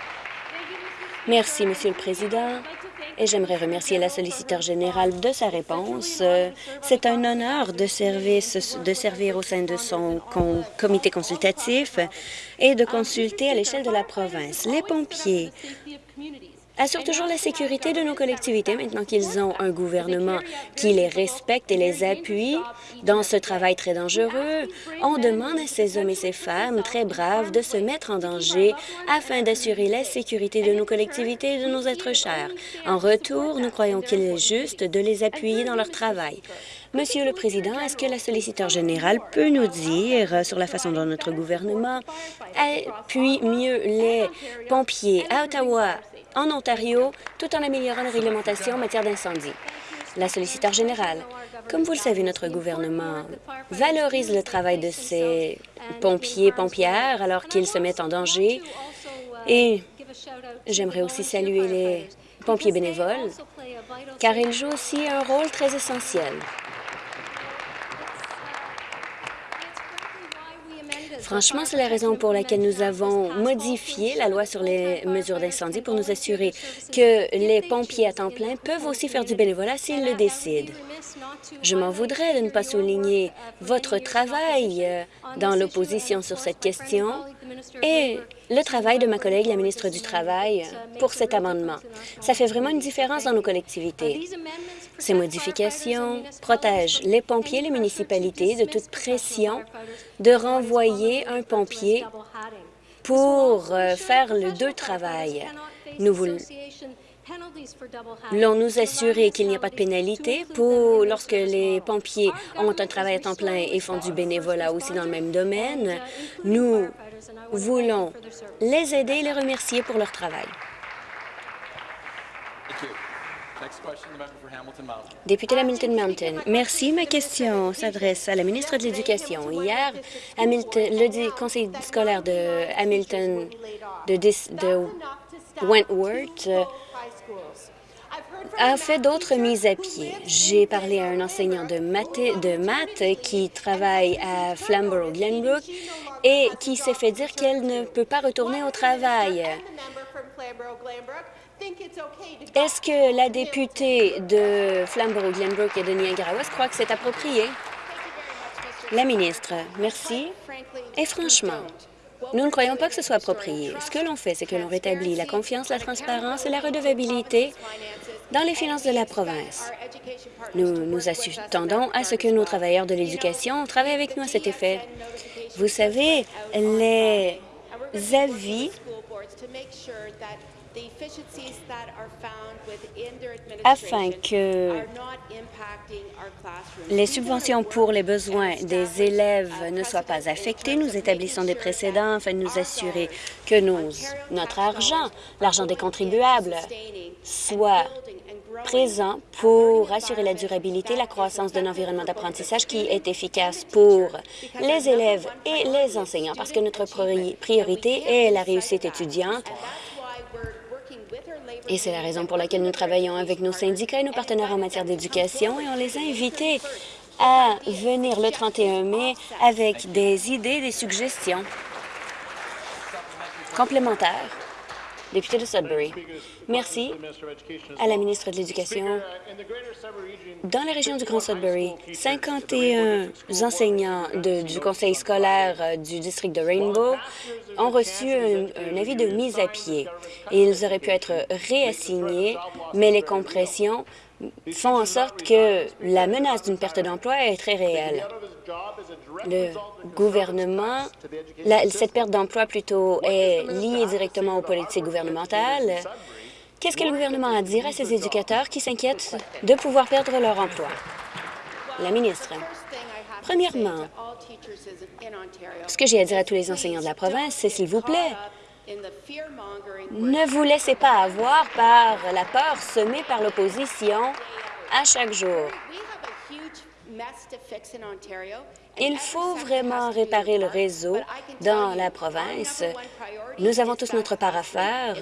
Merci, Monsieur le Président et j'aimerais remercier la solliciteur générale de sa réponse. C'est un honneur de, de servir au sein de son comité consultatif et de consulter à l'échelle de la province. Les pompiers assurent toujours la sécurité de nos collectivités maintenant qu'ils ont un gouvernement qui les respecte et les appuie dans ce travail très dangereux. On demande à ces hommes et ces femmes très braves de se mettre en danger afin d'assurer la sécurité de nos collectivités et de nos êtres chers. En retour, nous croyons qu'il est juste de les appuyer dans leur travail. Monsieur le Président, est-ce que la solliciteur générale peut nous dire sur la façon dont notre gouvernement appuie mieux les pompiers à Ottawa, en Ontario, tout en améliorant la réglementation en matière d'incendie. La solliciteur générale, comme vous le savez, notre gouvernement valorise le travail de ces pompiers pompières alors qu'ils se mettent en danger et j'aimerais aussi saluer les pompiers bénévoles car ils jouent aussi un rôle très essentiel. Franchement, c'est la raison pour laquelle nous avons modifié la loi sur les mesures d'incendie pour nous assurer que les pompiers à temps plein peuvent aussi faire du bénévolat s'ils le décident. Je m'en voudrais de ne pas souligner votre travail euh, dans l'opposition sur cette question le travail de ma collègue, la ministre du Travail, pour cet amendement. Ça fait vraiment une différence dans nos collectivités. Ces modifications protègent les pompiers les municipalités de toute pression de renvoyer un pompier pour euh, faire le deux travail. Nous voulons nous assurer qu'il n'y a pas de pénalité pour lorsque les pompiers ont un travail à temps plein et font du bénévolat aussi dans le même domaine. Nous voulons les aider et les remercier pour leur travail. Député Hamilton Mountain, merci. Ma question s'adresse à la ministre de l'Éducation. Hier, le conseil scolaire de Hamilton de, Wentworth a fait d'autres mises à pied. J'ai parlé à un enseignant de maths, qui travaille à Flamborough-Glenbrook et qui s'est fait dire qu'elle ne peut pas retourner au travail. Est-ce que la députée de Flamborough-Glenbrook et de Niagara-West croit que c'est approprié? La ministre, merci. Et franchement, Nous ne croyons pas que ce soit approprié. Ce que l'on fait, c'est que l'on rétablit la confiance, la transparence et la redevabilité dans les finances de la province. Nous nous attendons à ce que nos travailleurs de l'éducation travaillent avec nous à cet effet. Vous savez, les avis afin que les subventions pour les besoins des élèves ne soient pas affectées, nous établissons des précédents afin de nous assurer que notre argent, l'argent des contribuables, soit présent pour assurer la durabilité et la croissance d'un environnement d'apprentissage qui est efficace pour les élèves et les enseignants, parce que notre priorité est la réussite étudiante et c'est la raison pour laquelle nous travaillons avec nos syndicats et nos partenaires en matière d'éducation et on les a invités à venir le 31 mai avec des idées, des suggestions complémentaires. Député de Sudbury. Merci à la ministre de l'Éducation. Dans la région du Grand Sudbury, 51 enseignants du conseil scolaire euh, du district de Rainbow ont reçu un, avis de mise à pied. Ils auraient pu être réassignés, mais les compressions font en sorte que la menace d'une perte d'emploi est très réelle. Le gouvernement, cette perte d'emploi plutôt est liée directement aux politiques gouvernementales. Qu'est-ce que le gouvernement a à dire à ces éducateurs qui s'inquiètent de pouvoir perdre leur emploi? La ministre. Premièrement, ce que j'ai à dire à tous les enseignants de la province, c'est s'il vous plaît, ne vous laissez pas avoir par la peur semée par l'opposition à chaque jour. Il faut vraiment réparer le réseau dans la province. Nous avons tous notre part à faire,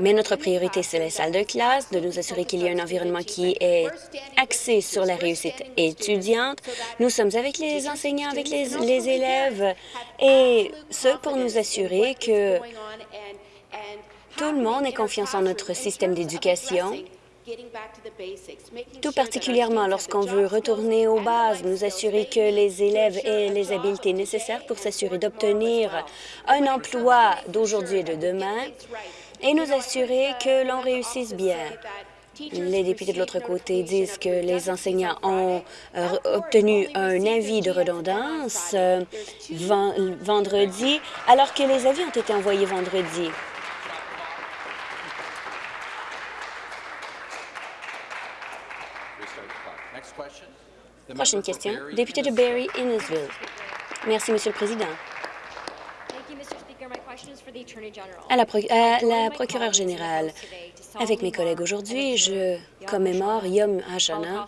mais notre priorité, c'est les salles de classe, de nous assurer qu'il y a un environnement qui est axé sur la réussite étudiante. Nous sommes avec les enseignants, avec les, les élèves, et ce pour nous assurer que tout le monde ait confiance en notre système d'éducation tout particulièrement lorsqu'on veut retourner aux bases, nous assurer que les élèves aient les habiletés nécessaires pour s'assurer d'obtenir un emploi d'aujourd'hui et de demain et nous assurer que l'on réussisse bien. Les députés de l'autre côté disent que les enseignants ont euh, obtenu un avis de redondance euh, vendredi, alors que les avis ont été envoyés vendredi. Prochaine question. Député de Barry, Innisville. Merci, Monsieur le Président. À la, à la procureure générale, avec mes collègues aujourd'hui, je commémore Yom HaShoah,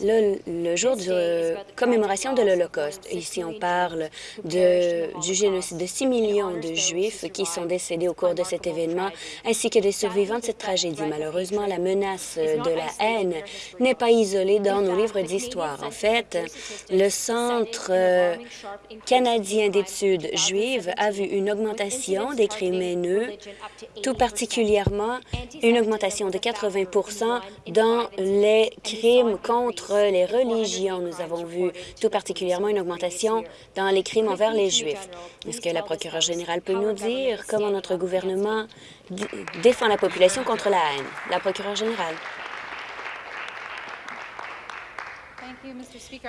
le, jour de commémoration de l'Holocauste. Ici, on parle du génocide de 6 millions de Juifs qui sont décédés au cours de cet événement, ainsi que des survivants de cette tragédie. Malheureusement, la menace de la haine n'est pas isolée dans nos livres d'histoire. En fait, le Centre canadien d'études juives a vu une augmentation des crimes haineux, tout particulièrement une augmentation de 80 dans les crimes contre les religions. Nous avons vu tout particulièrement une augmentation dans les crimes envers les Juifs. Est-ce que la procureure générale peut nous dire comment notre gouvernement défend la population contre la haine? La procureure générale.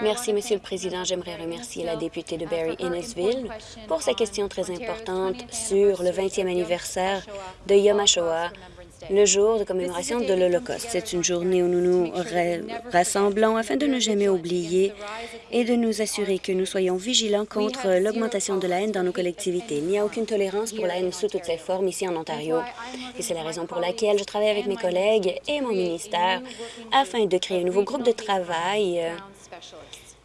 Merci, Monsieur le Président. J'aimerais remercier la députée de Barry Innisville pour sa question très importante sur le 20e anniversaire de Yom HaShoah le jour de commémoration de l'Holocauste. C'est une journée où nous nous rassemblons afin de ne jamais oublier et de nous assurer que nous soyons vigilants contre l'augmentation de la haine dans nos collectivités. Il n'y a aucune tolérance pour la haine sous toutes ses formes ici en Ontario. Et c'est la raison pour laquelle je travaille avec mes collègues et mon ministère afin de créer un nouveau groupe de travail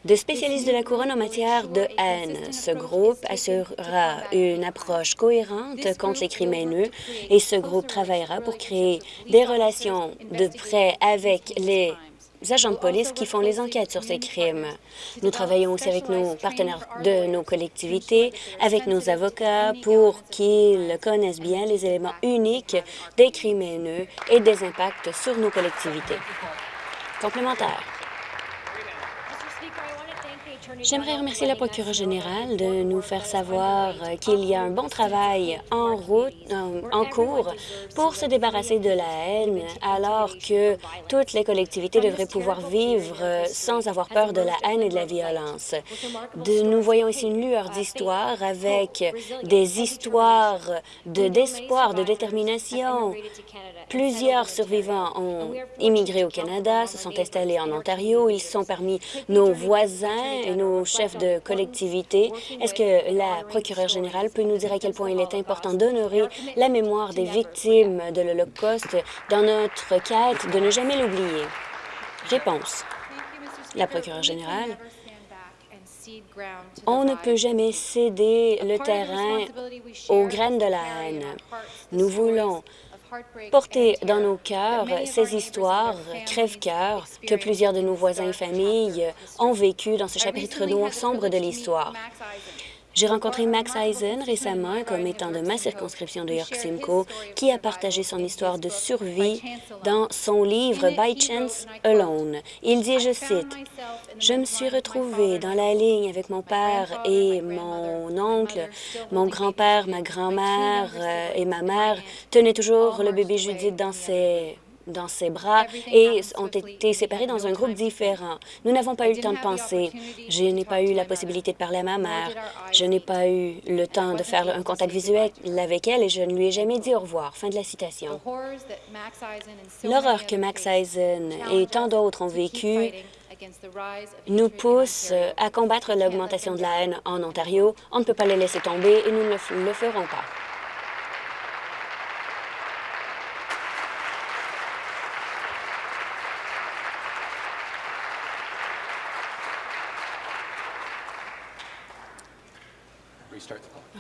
de spécialistes de la Couronne en matière de haine. Ce groupe assurera une approche cohérente contre les crimes haineux et ce groupe travaillera pour créer des relations de près avec les agents de police qui font les enquêtes sur ces crimes. Nous travaillons aussi avec nos partenaires de nos collectivités, avec nos avocats, pour qu'ils connaissent bien les éléments uniques des crimes haineux et des impacts sur nos collectivités. Complémentaire. J'aimerais remercier la procureure générale de nous faire savoir euh, qu'il y a un bon travail en route, en cours pour se débarrasser de la haine, alors que toutes les collectivités devraient pouvoir vivre euh, sans avoir peur de la haine et de la violence. De, nous voyons ici une lueur d'histoire avec des histoires d'espoir, de, détermination. Plusieurs survivants ont immigré au Canada, se sont installés en Ontario. Ils sont parmi nos voisins et nos chef de collectivité. Est-ce que la procureure générale peut nous dire à quel point il est important d'honorer la mémoire des victimes de l'Holocauste dans notre quête de ne jamais l'oublier? Réponse. La procureure générale, on ne peut jamais céder le terrain aux graines de la haine. Nous voulons porter dans nos cœurs ces histoires crève-cœur que plusieurs de nos voisins et familles ont vécues dans ce chapitre noir sombre de l'histoire. J'ai rencontré Max Eisen récemment comme étant de ma circonscription de York-Simcoe qui a partagé son histoire de survie dans son livre By Chance Alone. Il dit, je cite, « Je me suis retrouvé dans la ligne avec mon père et mon oncle, mon grand-père, ma grand-mère euh, et ma mère tenaient toujours le bébé Judith dans ses dans ses bras et ont été séparés dans un groupe différent. Nous n'avons pas eu le temps de penser. Je n'ai pas eu la possibilité de parler à ma mère. Je n'ai pas eu le temps de faire un contact visuel avec elle et je ne lui ai jamais dit au revoir. Fin de la citation. L'horreur que Max Eisen et tant d'autres ont vécue nous pousse à combattre l'augmentation de la haine en Ontario. On ne peut pas les laisser tomber et nous ne le ferons pas.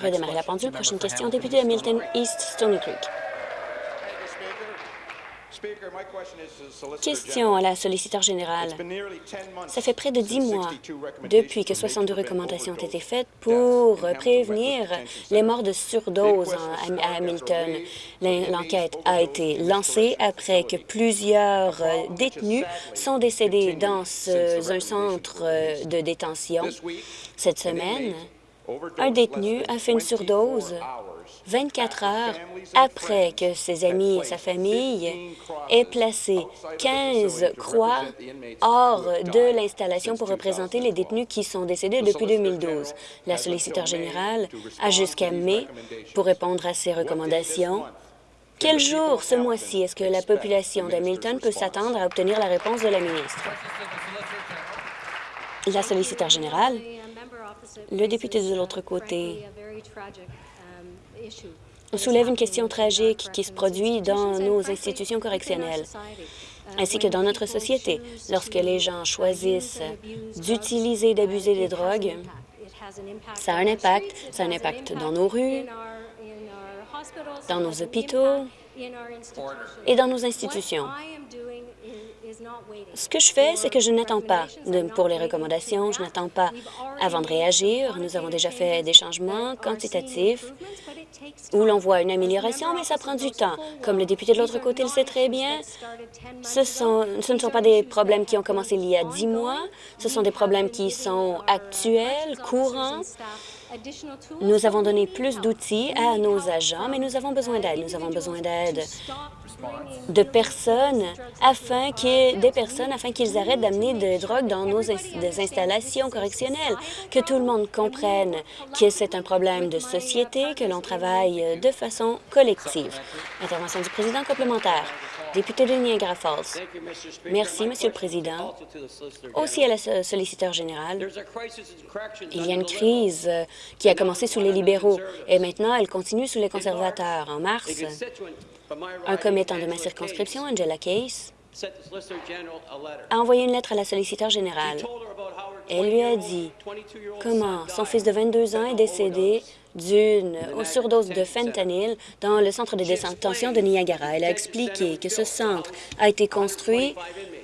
Redémarrer la pendule. Prochaine question, député de Milton East Stony Creek. Question à la solliciteur générale. Ça fait près de dix mois depuis que 62 recommandations ont été faites pour prévenir les morts de surdose à Hamilton. L'enquête a été lancée après que plusieurs détenus sont décédés dans un centre de détention. Cette semaine, un détenu a fait une surdose 24 heures après que ses amis et sa famille aient placé 15 croix hors de l'installation pour représenter les détenus qui sont décédés depuis 2012. La solliciteur générale a jusqu'à mai pour répondre à ces recommandations. Quel jour ce mois-ci est-ce que la population d'Hamilton peut s'attendre à obtenir la réponse de la ministre? La solliciteur générale le député de l'autre côté soulève une question tragique qui se produit dans nos institutions correctionnelles ainsi que dans notre société. Lorsque les gens choisissent d'utiliser et d'abuser des drogues, ça a un impact. Ça a un impact dans nos rues, dans nos hôpitaux et dans nos institutions. Ce que je fais, c'est que je n'attends pas pour les recommandations, je n'attends pas avant de réagir. Nous avons déjà fait des changements quantitatifs où l'on voit une amélioration, mais ça prend du temps. Comme le député de l'autre côté le sait très bien, ce, ce ne sont pas des problèmes qui ont commencé il y a dix mois, ce sont des problèmes qui sont actuels, courants, nous avons donné plus d'outils à nos agents, mais nous avons besoin d'aide. Nous avons besoin d'aide de personnes afin des personnes afin qu'ils arrêtent d'amener des drogues dans nos installations correctionnelles, que tout le monde comprenne que c'est un problème de société, que l'on travaille de façon collective. Intervention du président complémentaire. Député de Niagara Falls. Merci, Monsieur le Président. Aussi à la solliciteur générale, il y a une crise euh, qui a commencé sous les libéraux et maintenant elle continue sous les conservateurs. En mars, un commettant de ma circonscription, Angela Case, a envoyé une lettre à la solliciteur générale. Elle lui a dit comment son fils de 22 ans est décédé d'une surdose de fentanyl dans le centre de détention de Niagara. Elle a expliqué que ce centre a été construit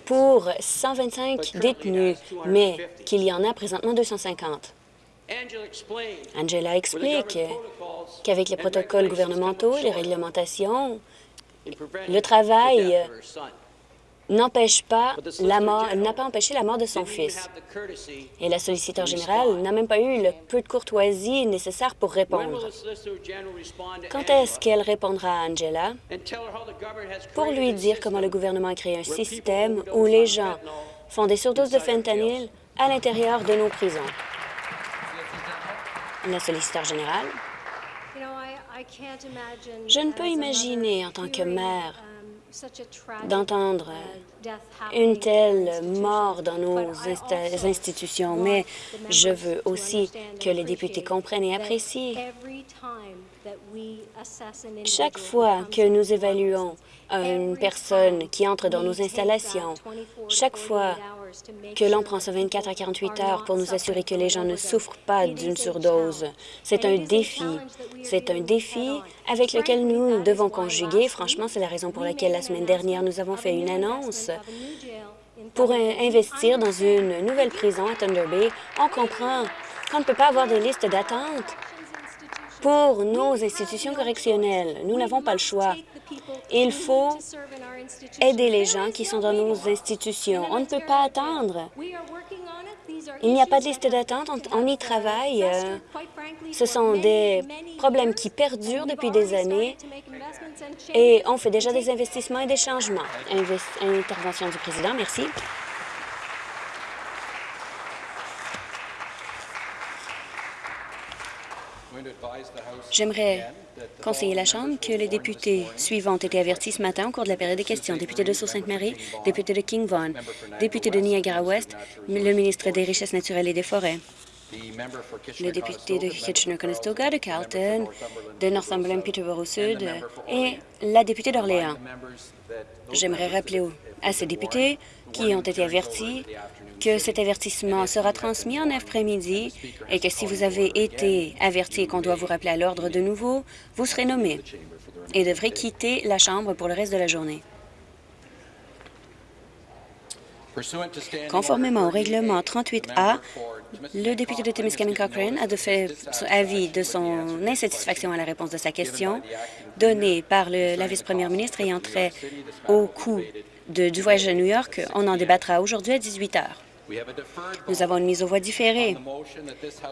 pour 125 détenus, mais qu'il y en a présentement 250. Angela explique qu'avec les protocoles gouvernementaux et les réglementations, le travail n'empêche pas la mort, n'a pas empêché la mort de son fils. Et la solliciteur générale n'a même pas eu le peu de courtoisie nécessaire pour répondre. Quand est-ce qu'elle répondra à Angela? Pour lui dire comment le gouvernement a créé un système où les gens font des surdoses de fentanyl à l'intérieur de nos prisons? La solliciteur générale. Je ne peux imaginer, en tant que mère, d'entendre une telle mort dans nos institutions, mais je veux aussi que les députés comprennent et apprécient. Chaque fois que nous évaluons une personne qui entre dans nos installations, chaque fois que l'on prend ce 24 à 48 heures pour nous assurer que les gens ne souffrent pas d'une surdose. C'est un défi. C'est un défi avec lequel nous devons conjuguer. Franchement, c'est la raison pour laquelle la semaine dernière, nous avons fait une annonce pour investir dans une nouvelle prison à Thunder Bay. On comprend qu'on ne peut pas avoir de liste d'attente pour nos institutions correctionnelles. Nous n'avons pas le choix. Il faut aider les gens qui sont dans nos institutions. On ne peut pas attendre. Il n'y a pas de liste d'attente, on, y travaille. Ce sont des problèmes qui perdurent depuis des années et on fait déjà des investissements et des changements. intervention du président, merci. J'aimerais conseiller la Chambre que les députés suivants ont été avertis ce matin au cours de la période des questions. Député de Sault-Sainte-Marie, député de King Vaughan, député de Niagara-Ouest, le ministre des Richesses naturelles et des Forêts, le député de Kitchener-Conestoga, de Carlton, de Northumberland-Peterborough-Sud et la députée d'Orléans. J'aimerais rappeler à ces députés qui ont été avertis que cet avertissement sera transmis en après-midi et que si vous avez été averti qu'on doit vous rappeler à l'ordre de nouveau, vous serez nommé et devrez quitter la Chambre pour le reste de la journée. Conformément au règlement 38A, le député de Timiskaming Cochrane a fait avis de son insatisfaction à la réponse de sa question donnée par la vice-première ministre ayant trait au coût du voyage à New York. On en débattra aujourd'hui à 18 heures. Nous avons une mise aux voix différée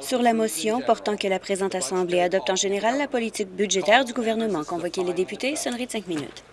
sur la motion portant que la présente Assemblée adopte en général la politique budgétaire du gouvernement. Convoquer les députés, sonnerie de cinq minutes.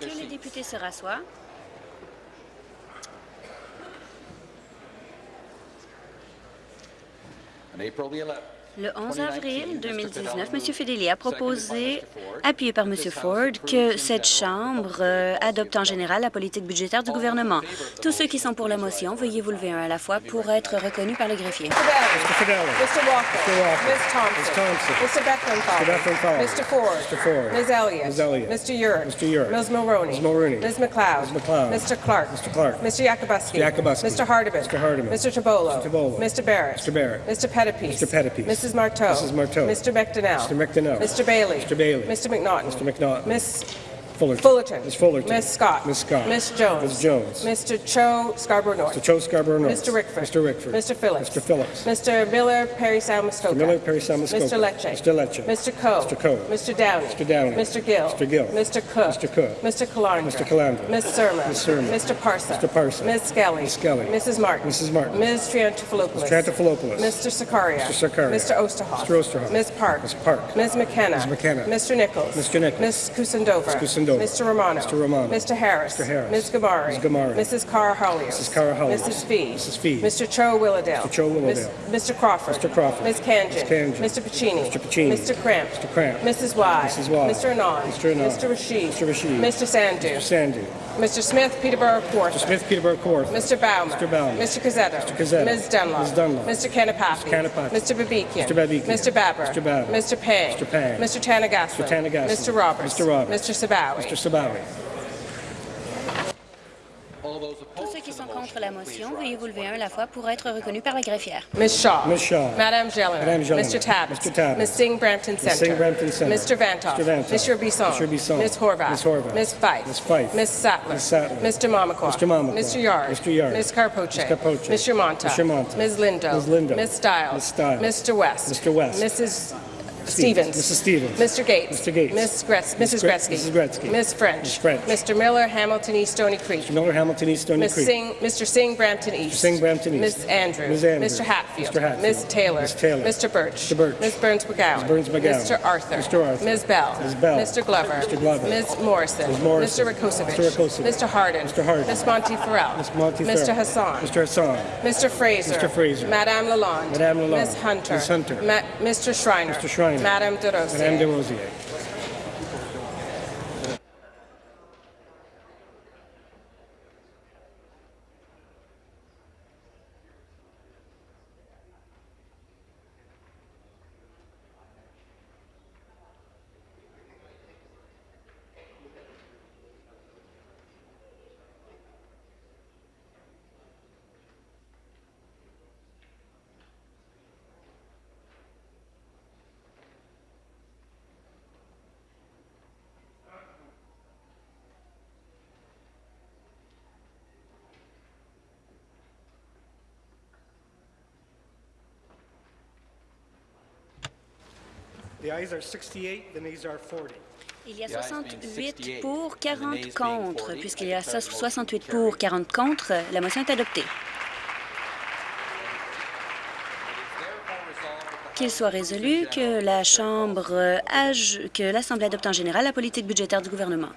Que les députés se rassoient. Le 11 avril 2019, M. Fedeli a proposé, appuyé par M. Ford, que cette Chambre euh, adopte en général la politique budgétaire du gouvernement. Tous ceux qui sont pour la motion, veuillez vous lever un à la fois pour être reconnus par le greffier. Mr. Fidelli. Mr. Walker. Mr. Walker. Ms. Thompson. Ms. Thompson. Mr. Bethlenfalvy. Mr. Mr. Ford. Mr. Ford. Ms. Elliott. Ms. Elliott. Mr. Urick. Mr. Urick. Ms. Mulroney. Ms. Mulroney. Ms. McLeod. Ms. McLeod. Mr. Clark. Mr. Clark. Mr. Yakubuski. Mr. Yakubuski. Mr. Hardeman. Mr. Hardeman. Mr. Barrett. Mr. Barrett. Mr. Pettipies. Mr. Pettipies. Mrs. Marteau. Mrs. Marteau. Mr. McDonnell. Mr. McDonnell. Mr. Bailey. Mr. Bailey. Mr. McNaughton. Mr. McNaughton. Miss Fullerton. Fullerton. Ms. Fullerton. Miss Scott. Ms. Scott. Miss Jones. Ms. Jones. Mr. Cho Scarborough North. Mr. Cho Scarborough North. Mr. Rickford. Mr. Rickford. Mr. Phillips. Mr. Phillips. Mr. Miller, Perry Salmuskoka. Mr. Miller, Perry Salmuskoka. Mr. Lecce. Mr. Lecce. Mr. Coe. Mr. Coe. Mr. Downey. Mr. Downey. Mr. Gill. Mr. Gill. Mr. Cook. Mr. Cook. Mr. Calandra. Mr. Calandra. Ms. Surma. Ms. Surma. Mr. Parsa. Mr. Parsa. Ms. Skelly. Ms. Skelly. Mrs. Martin. Mrs. Martin. Ms. Triantafilopoulos. Mr. Triantafilopoulos. Mr. Sakaria. Mr. Sakaria. Mr. Osterhoff. Mr. Osterhoff. Ms. Park. Ms. Park. Ms. McKenna. Ms. McKenna. Mr. Nichols. Mr. Nichols. Ms. Kusendova. Ms. Kusendova. Mr. Romano. Mr. Romano. Mr. Harris. Mr. Harris. Ms. Gamari. Ms. Gamari. Mrs. Cara Hollios. Mrs. Cara Hollios. Mrs. Fee. Mrs. Fee. Mr. Cho Willowdale. Mr. Cho Willowdale. Miss- Mr. Crawford. Mr. Crawford. Ms. Kanjan. Ms. Kanjan. Mr. Pacini. Mr. Pacini. Mr. Cramp. Mr. Cramp. Mrs. Y. Mrs. Y. Mr. Anand. Mr. Anand. Mr. Rashid. Mr. Rashid. Mr. Sandu. Mr. Sandu. Mr. Smith, Peterborough Kawartha. Mr. Smith, Peterborough Court. Mr. Bauman. Mr. Bauman. Mr. Cazzetto. Mr. Cazzetto. Ms. Dunlop. Ms. Dunlop. Mr. Kanapathi. Mr. Kanapathi. Mr. Babikian. Mr. Babikian. Mr. Babber. Mr. Babber. Mr. Pang. Mr. Pang. Mr. Tanagaslan. Mr. Tanagaslan. Mr. Roberts. Mr. Roberts. Mr. Sabawi. Mr. Sabawi. Tous ceux qui sont contre la motion, veuillez vous lever un à la fois pour être reconnus par la greffière. Ms. Shaw. Ms. Shaw. Madame Jelena. Madame Jelena. Mr. Tabbett. Mr. Tabbett. Ms. Singh Brampton Centre. Singh Brampton Centre. Mr. Vantoff. Mr. Vantoff. Mr. Bisson. Mr. Bisson. Ms. Horvath. Ms. Horvath. Ms. Fife. Ms. Fife. Ms. Sattler. Ms. Sattler. Mr. Mamakwa. Mr. Mamakwa. Mr. Yard. Mr. Yard. Ms. Carpoche. Ms. Carpoche. Mr. Monta. Mr. Monta. Ms. Lindo. Ms. Lindo. Ms. Stiles. Ms. Stiles. Mr. West. Mr. West. Mrs. Stevens. Mrs. Stevens. Mr. Gates. Mr. Gates. Ms. Gretz- Mrs. Gre- Gretzky. Mrs. Gretzky. Ms. French. Ms. French. Mr. Miller, Hamilton East, Stony Creek. Mr. Miller, Hamilton East, Stony Ms. Creek. Singh, Mr. Singh, Brampton East. Mr. Singh, Brampton East. Ms. Andrews. Ms. Andrews. Mr. Hatfield. Mr. Hatfield. Ms. Taylor. Ms. Taylor. Mr. Birch. Mr. Birch. Ms. Burns McGowan. Ms. Burns McGowan. Mr. Arthur. Mr. Arthur. Ms. Bell. Ms. Bell. Mr. Glover. Mr. Glover. Ms. Morrison. Ms. Morrison. Mr. Rakosovic. Mr. Rakosovic. Mr. Harden. Mr. Harden. Ms. Monty Farrell. Ms. Monty Mr. Hassan. Mr. Hassan. Mr. Fraser. Mr. Fraser. Madame Lalonde. Madame Lalonde. Ms. Hunter. Ms. Hunter. Ma- Mr. Schreiner. Mr. Schreiner. Madame De Rosier. Madame de The ayes are 68, the nays are 40. Il y a 68 pour, 40 contre. Puisqu'il y a 68 pour, 40 contre, la motion est adoptée. Qu'il soit résolu que la Chambre, aj- que l'Assemblée adopte en général la politique budgétaire du gouvernement.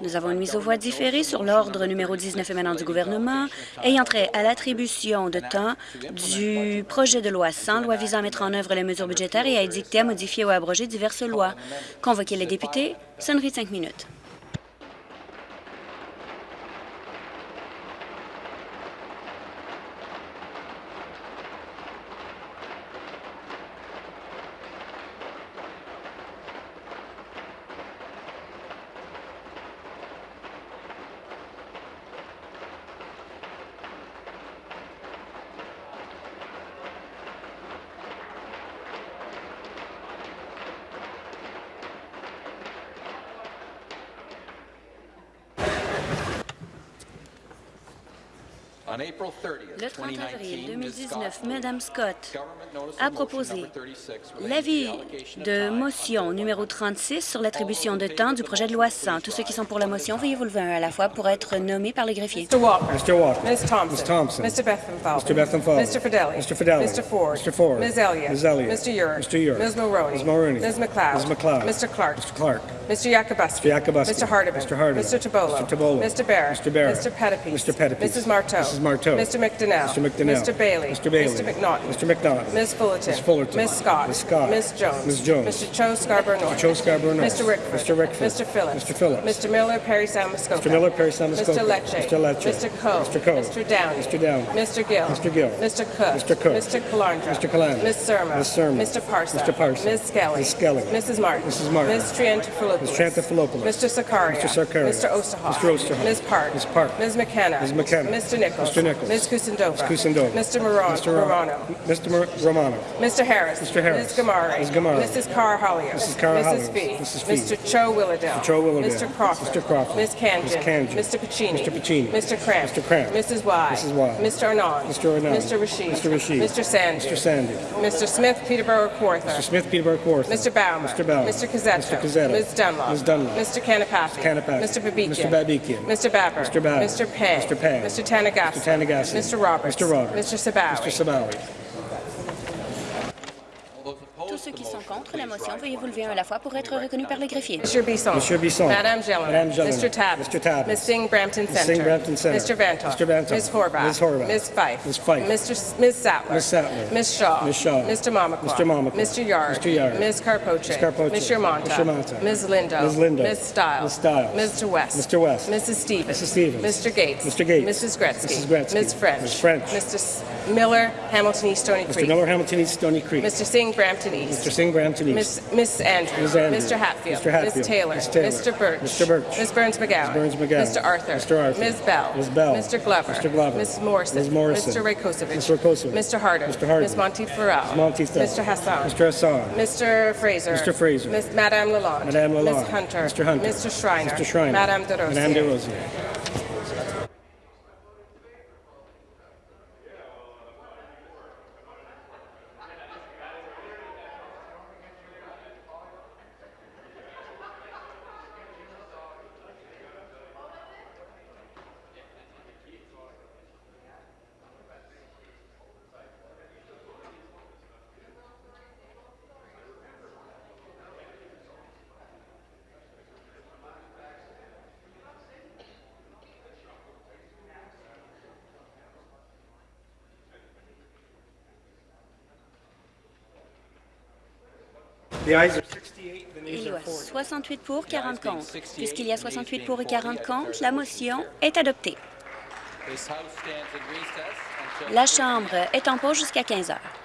Nous avons une mise aux voix différée sur l'ordre numéro 19 émanant du gouvernement ayant trait à l'attribution de temps du projet de loi 100, loi visant à mettre en œuvre les mesures budgétaires et à édicter, à modifier ou à abroger diverses lois. Convoquer les députés, sonnerie de cinq minutes. Le 30 avril 2019, Mme Scott a proposé l'avis de motion numéro 36 sur l'attribution de temps du projet de loi 100. Tous ceux qui sont pour la motion, veuillez vous lever un à la fois pour être nommés par le greffier. Mr. Walker. Mr. Walker. Ms. Thompson. Ms. Thompson. Mr. Bethlenfalvy. Mr. Bethlenfalvy. Mr. Fidelli. Mr. Fidelli. Mr. Ford. Mr. Ford. Ms. Elliott. Ms. Elliott. Mr. Urick. Mr. Urick. Ms. Mulroney. Ms. Mulroney. Ms. McLeod. Ms. McLeod. Mr. Clark. Mr. Clark. Mr. Yakubuski. Mr. Yakubuski. Mr. Hardeman. Mr. Hardeman. Mr. Tabolo. Mr. Tabolo. Mr. Barrett. Mr. Barrett. Mr. Pettipies. Mr. Pettipies. Mrs. Marteau. Mrs. Marteau. Mr. McDonnell. Mr. McDonnell. Mr. Bailey. Mr. Bailey. Mr. McNaughton. Mr. McNaughton. Ms. Fullerton. Ms. Fullerton. Ms. Scott. Ms. Scott. Ms. Jones. Ms. Jones. Mr. Cho Scarborough North. Joe Scarborough North. Mr. Rickford. Mr. Rickford. Mr. Phillips. Mr. Phillips. Mr. Miller, Perry Sound Mr. Miller, Perry Sound Mr. Lecce. Mr. Lecce. Mr. Coe. Mr. Coe. Mr. Downey. Mr. Downey. Mr. Gill. Mr. Gill. Mr. Cook. Mr. Cook. Mr. Calandra. Mr. Calandra. Ms. Surma. Ms. Surma. Mr. Parsa. Mr. Parsa. Ms. Skelly. Ms. Skelly. Mrs. Martin. Mrs. Martin. Ms. Ms. Triantafilopoulos. Mr. Sakaria. Mr. Sakaria. Mr. Osterhoff. Mr. Osterhoff. Ms. Park. Ms. Park. Ms. McKenna. Ms. McKenna. Mr. Nichols. Mr. Nichols. Ms. Kusendova. Ms. Kusendova. Mr. Moron. Mr. Ro- Romano. Mr. Mar- Romano. Mr. Harris. Mr. Harris. Ms. Gamari. Ms. Gamari. Mrs. Carr Hollier. Mrs. Carr Mrs. Fee. Mrs. Fee. Mr. Cho Willowdale. Mr. Cho Willowdale. Mr. Crawford. Mr. Crawford. Ms. Kanjan. Ms. Kanjan. Mr. Pacini. Mr. Pacini. Mr. Cramp. Mr. Cramp. Mrs. Y. Mrs. Y. Mr. Arnott. Mr. Arnott. Mr. Rashid. Mr. Rashid. Mr. Sandy. Mr. Sandy. Mr. Smith, Peterborough, Kawartha. Mr. Smith, Peterborough Court. Mr. Baumer. Mr. Baumer. Mr. Cazzetto. Mr. Cazzetto. Ms. Dunlop. Ms. Dunlop. Mr. Kanapathy. Kanapathy. Mr. Babikian. Mr. Babikian. Mr. Babber. Mr. Babber. Mr. Pang. Mr. Pang. Mr. Tanagassi. Mr. Tanagassi. Mr. Roberts. Mr. Roberts. Mr. Sabawi. Mr. Sabawi. Ceux qui sont contre la motion, veuillez vous lever un à la fois pour être reconnus par le greffier. Mr. Bisson. Monsieur Bisson. Madame Gellin. Madame Gellin. Mr. Tabb. Mr. Tabb. Ms. Singh Brampton Ms. Center. Singh Brampton Center. Mr. Vantoff. Mr. Vantoff. Ms. Horvath. Ms. Horvath. Ms. Fife. Ms. Fife. Mr. S- Ms. Sattler. Ms. Sattler. Ms. Shaw. Ms. Shaw. Mr. Mamakwa. Mr. Mamakwa. Mr. Yard. Mr. Yard. Ms. Carpoche. Ms. Carpoche. Mr. Monta. Mr. Monta. Ms. Lindo. Ms. Lindo. Ms. Stiles. Ms. Stiles. Mr. West. Mr. West. Mrs. Stevens. Mrs. Stevens. Mr. Gates. Mr. Gates. Mrs. Gretzky. Mrs. Gretzky. Ms. French. Ms. French. Mr. Miller, Hamilton East, Stony Mr. Creek. Miller, Hamilton East, Stony Creek. Mr. Singh, Brampton East. Mr. Singh, Brampton East. Miss, Miss Andrews. Ms. Andrews. Mr. Hatfield. Mr. Hatfield. Ms. Taylor. Ms. Taylor. Mr. Birch. Mr. Birch. Ms. Burns McGowan. Ms. Burns McGowan. Mr. Arthur. Mr. Arthur. Ms. Bell. Ms. Bell. Mr. Glover. Mr. Glover. Ms. Morrison. Ms. Morrison. Mr. Rakosovic. Mr. Mr. Harder. Mr. Harder. Ms. Monteith Farrell. Ms. Monteith Farrell. Mr. Hassan. Mr. Hassan. Mr. Fraser. Mr. Fraser. Ms. Madame Lalonde. Madame Lalonde. Ms. Hunter. Mr. Hunter. Mr. Schreiner. Mr. Schreiner. Madame De Rosier. Madame De Rosier. Il y a 40. 68 pour, 40 contre. Puisqu'il y a 68 pour et 40 contre, la motion est adoptée. La Chambre est en pause jusqu'à 15 heures.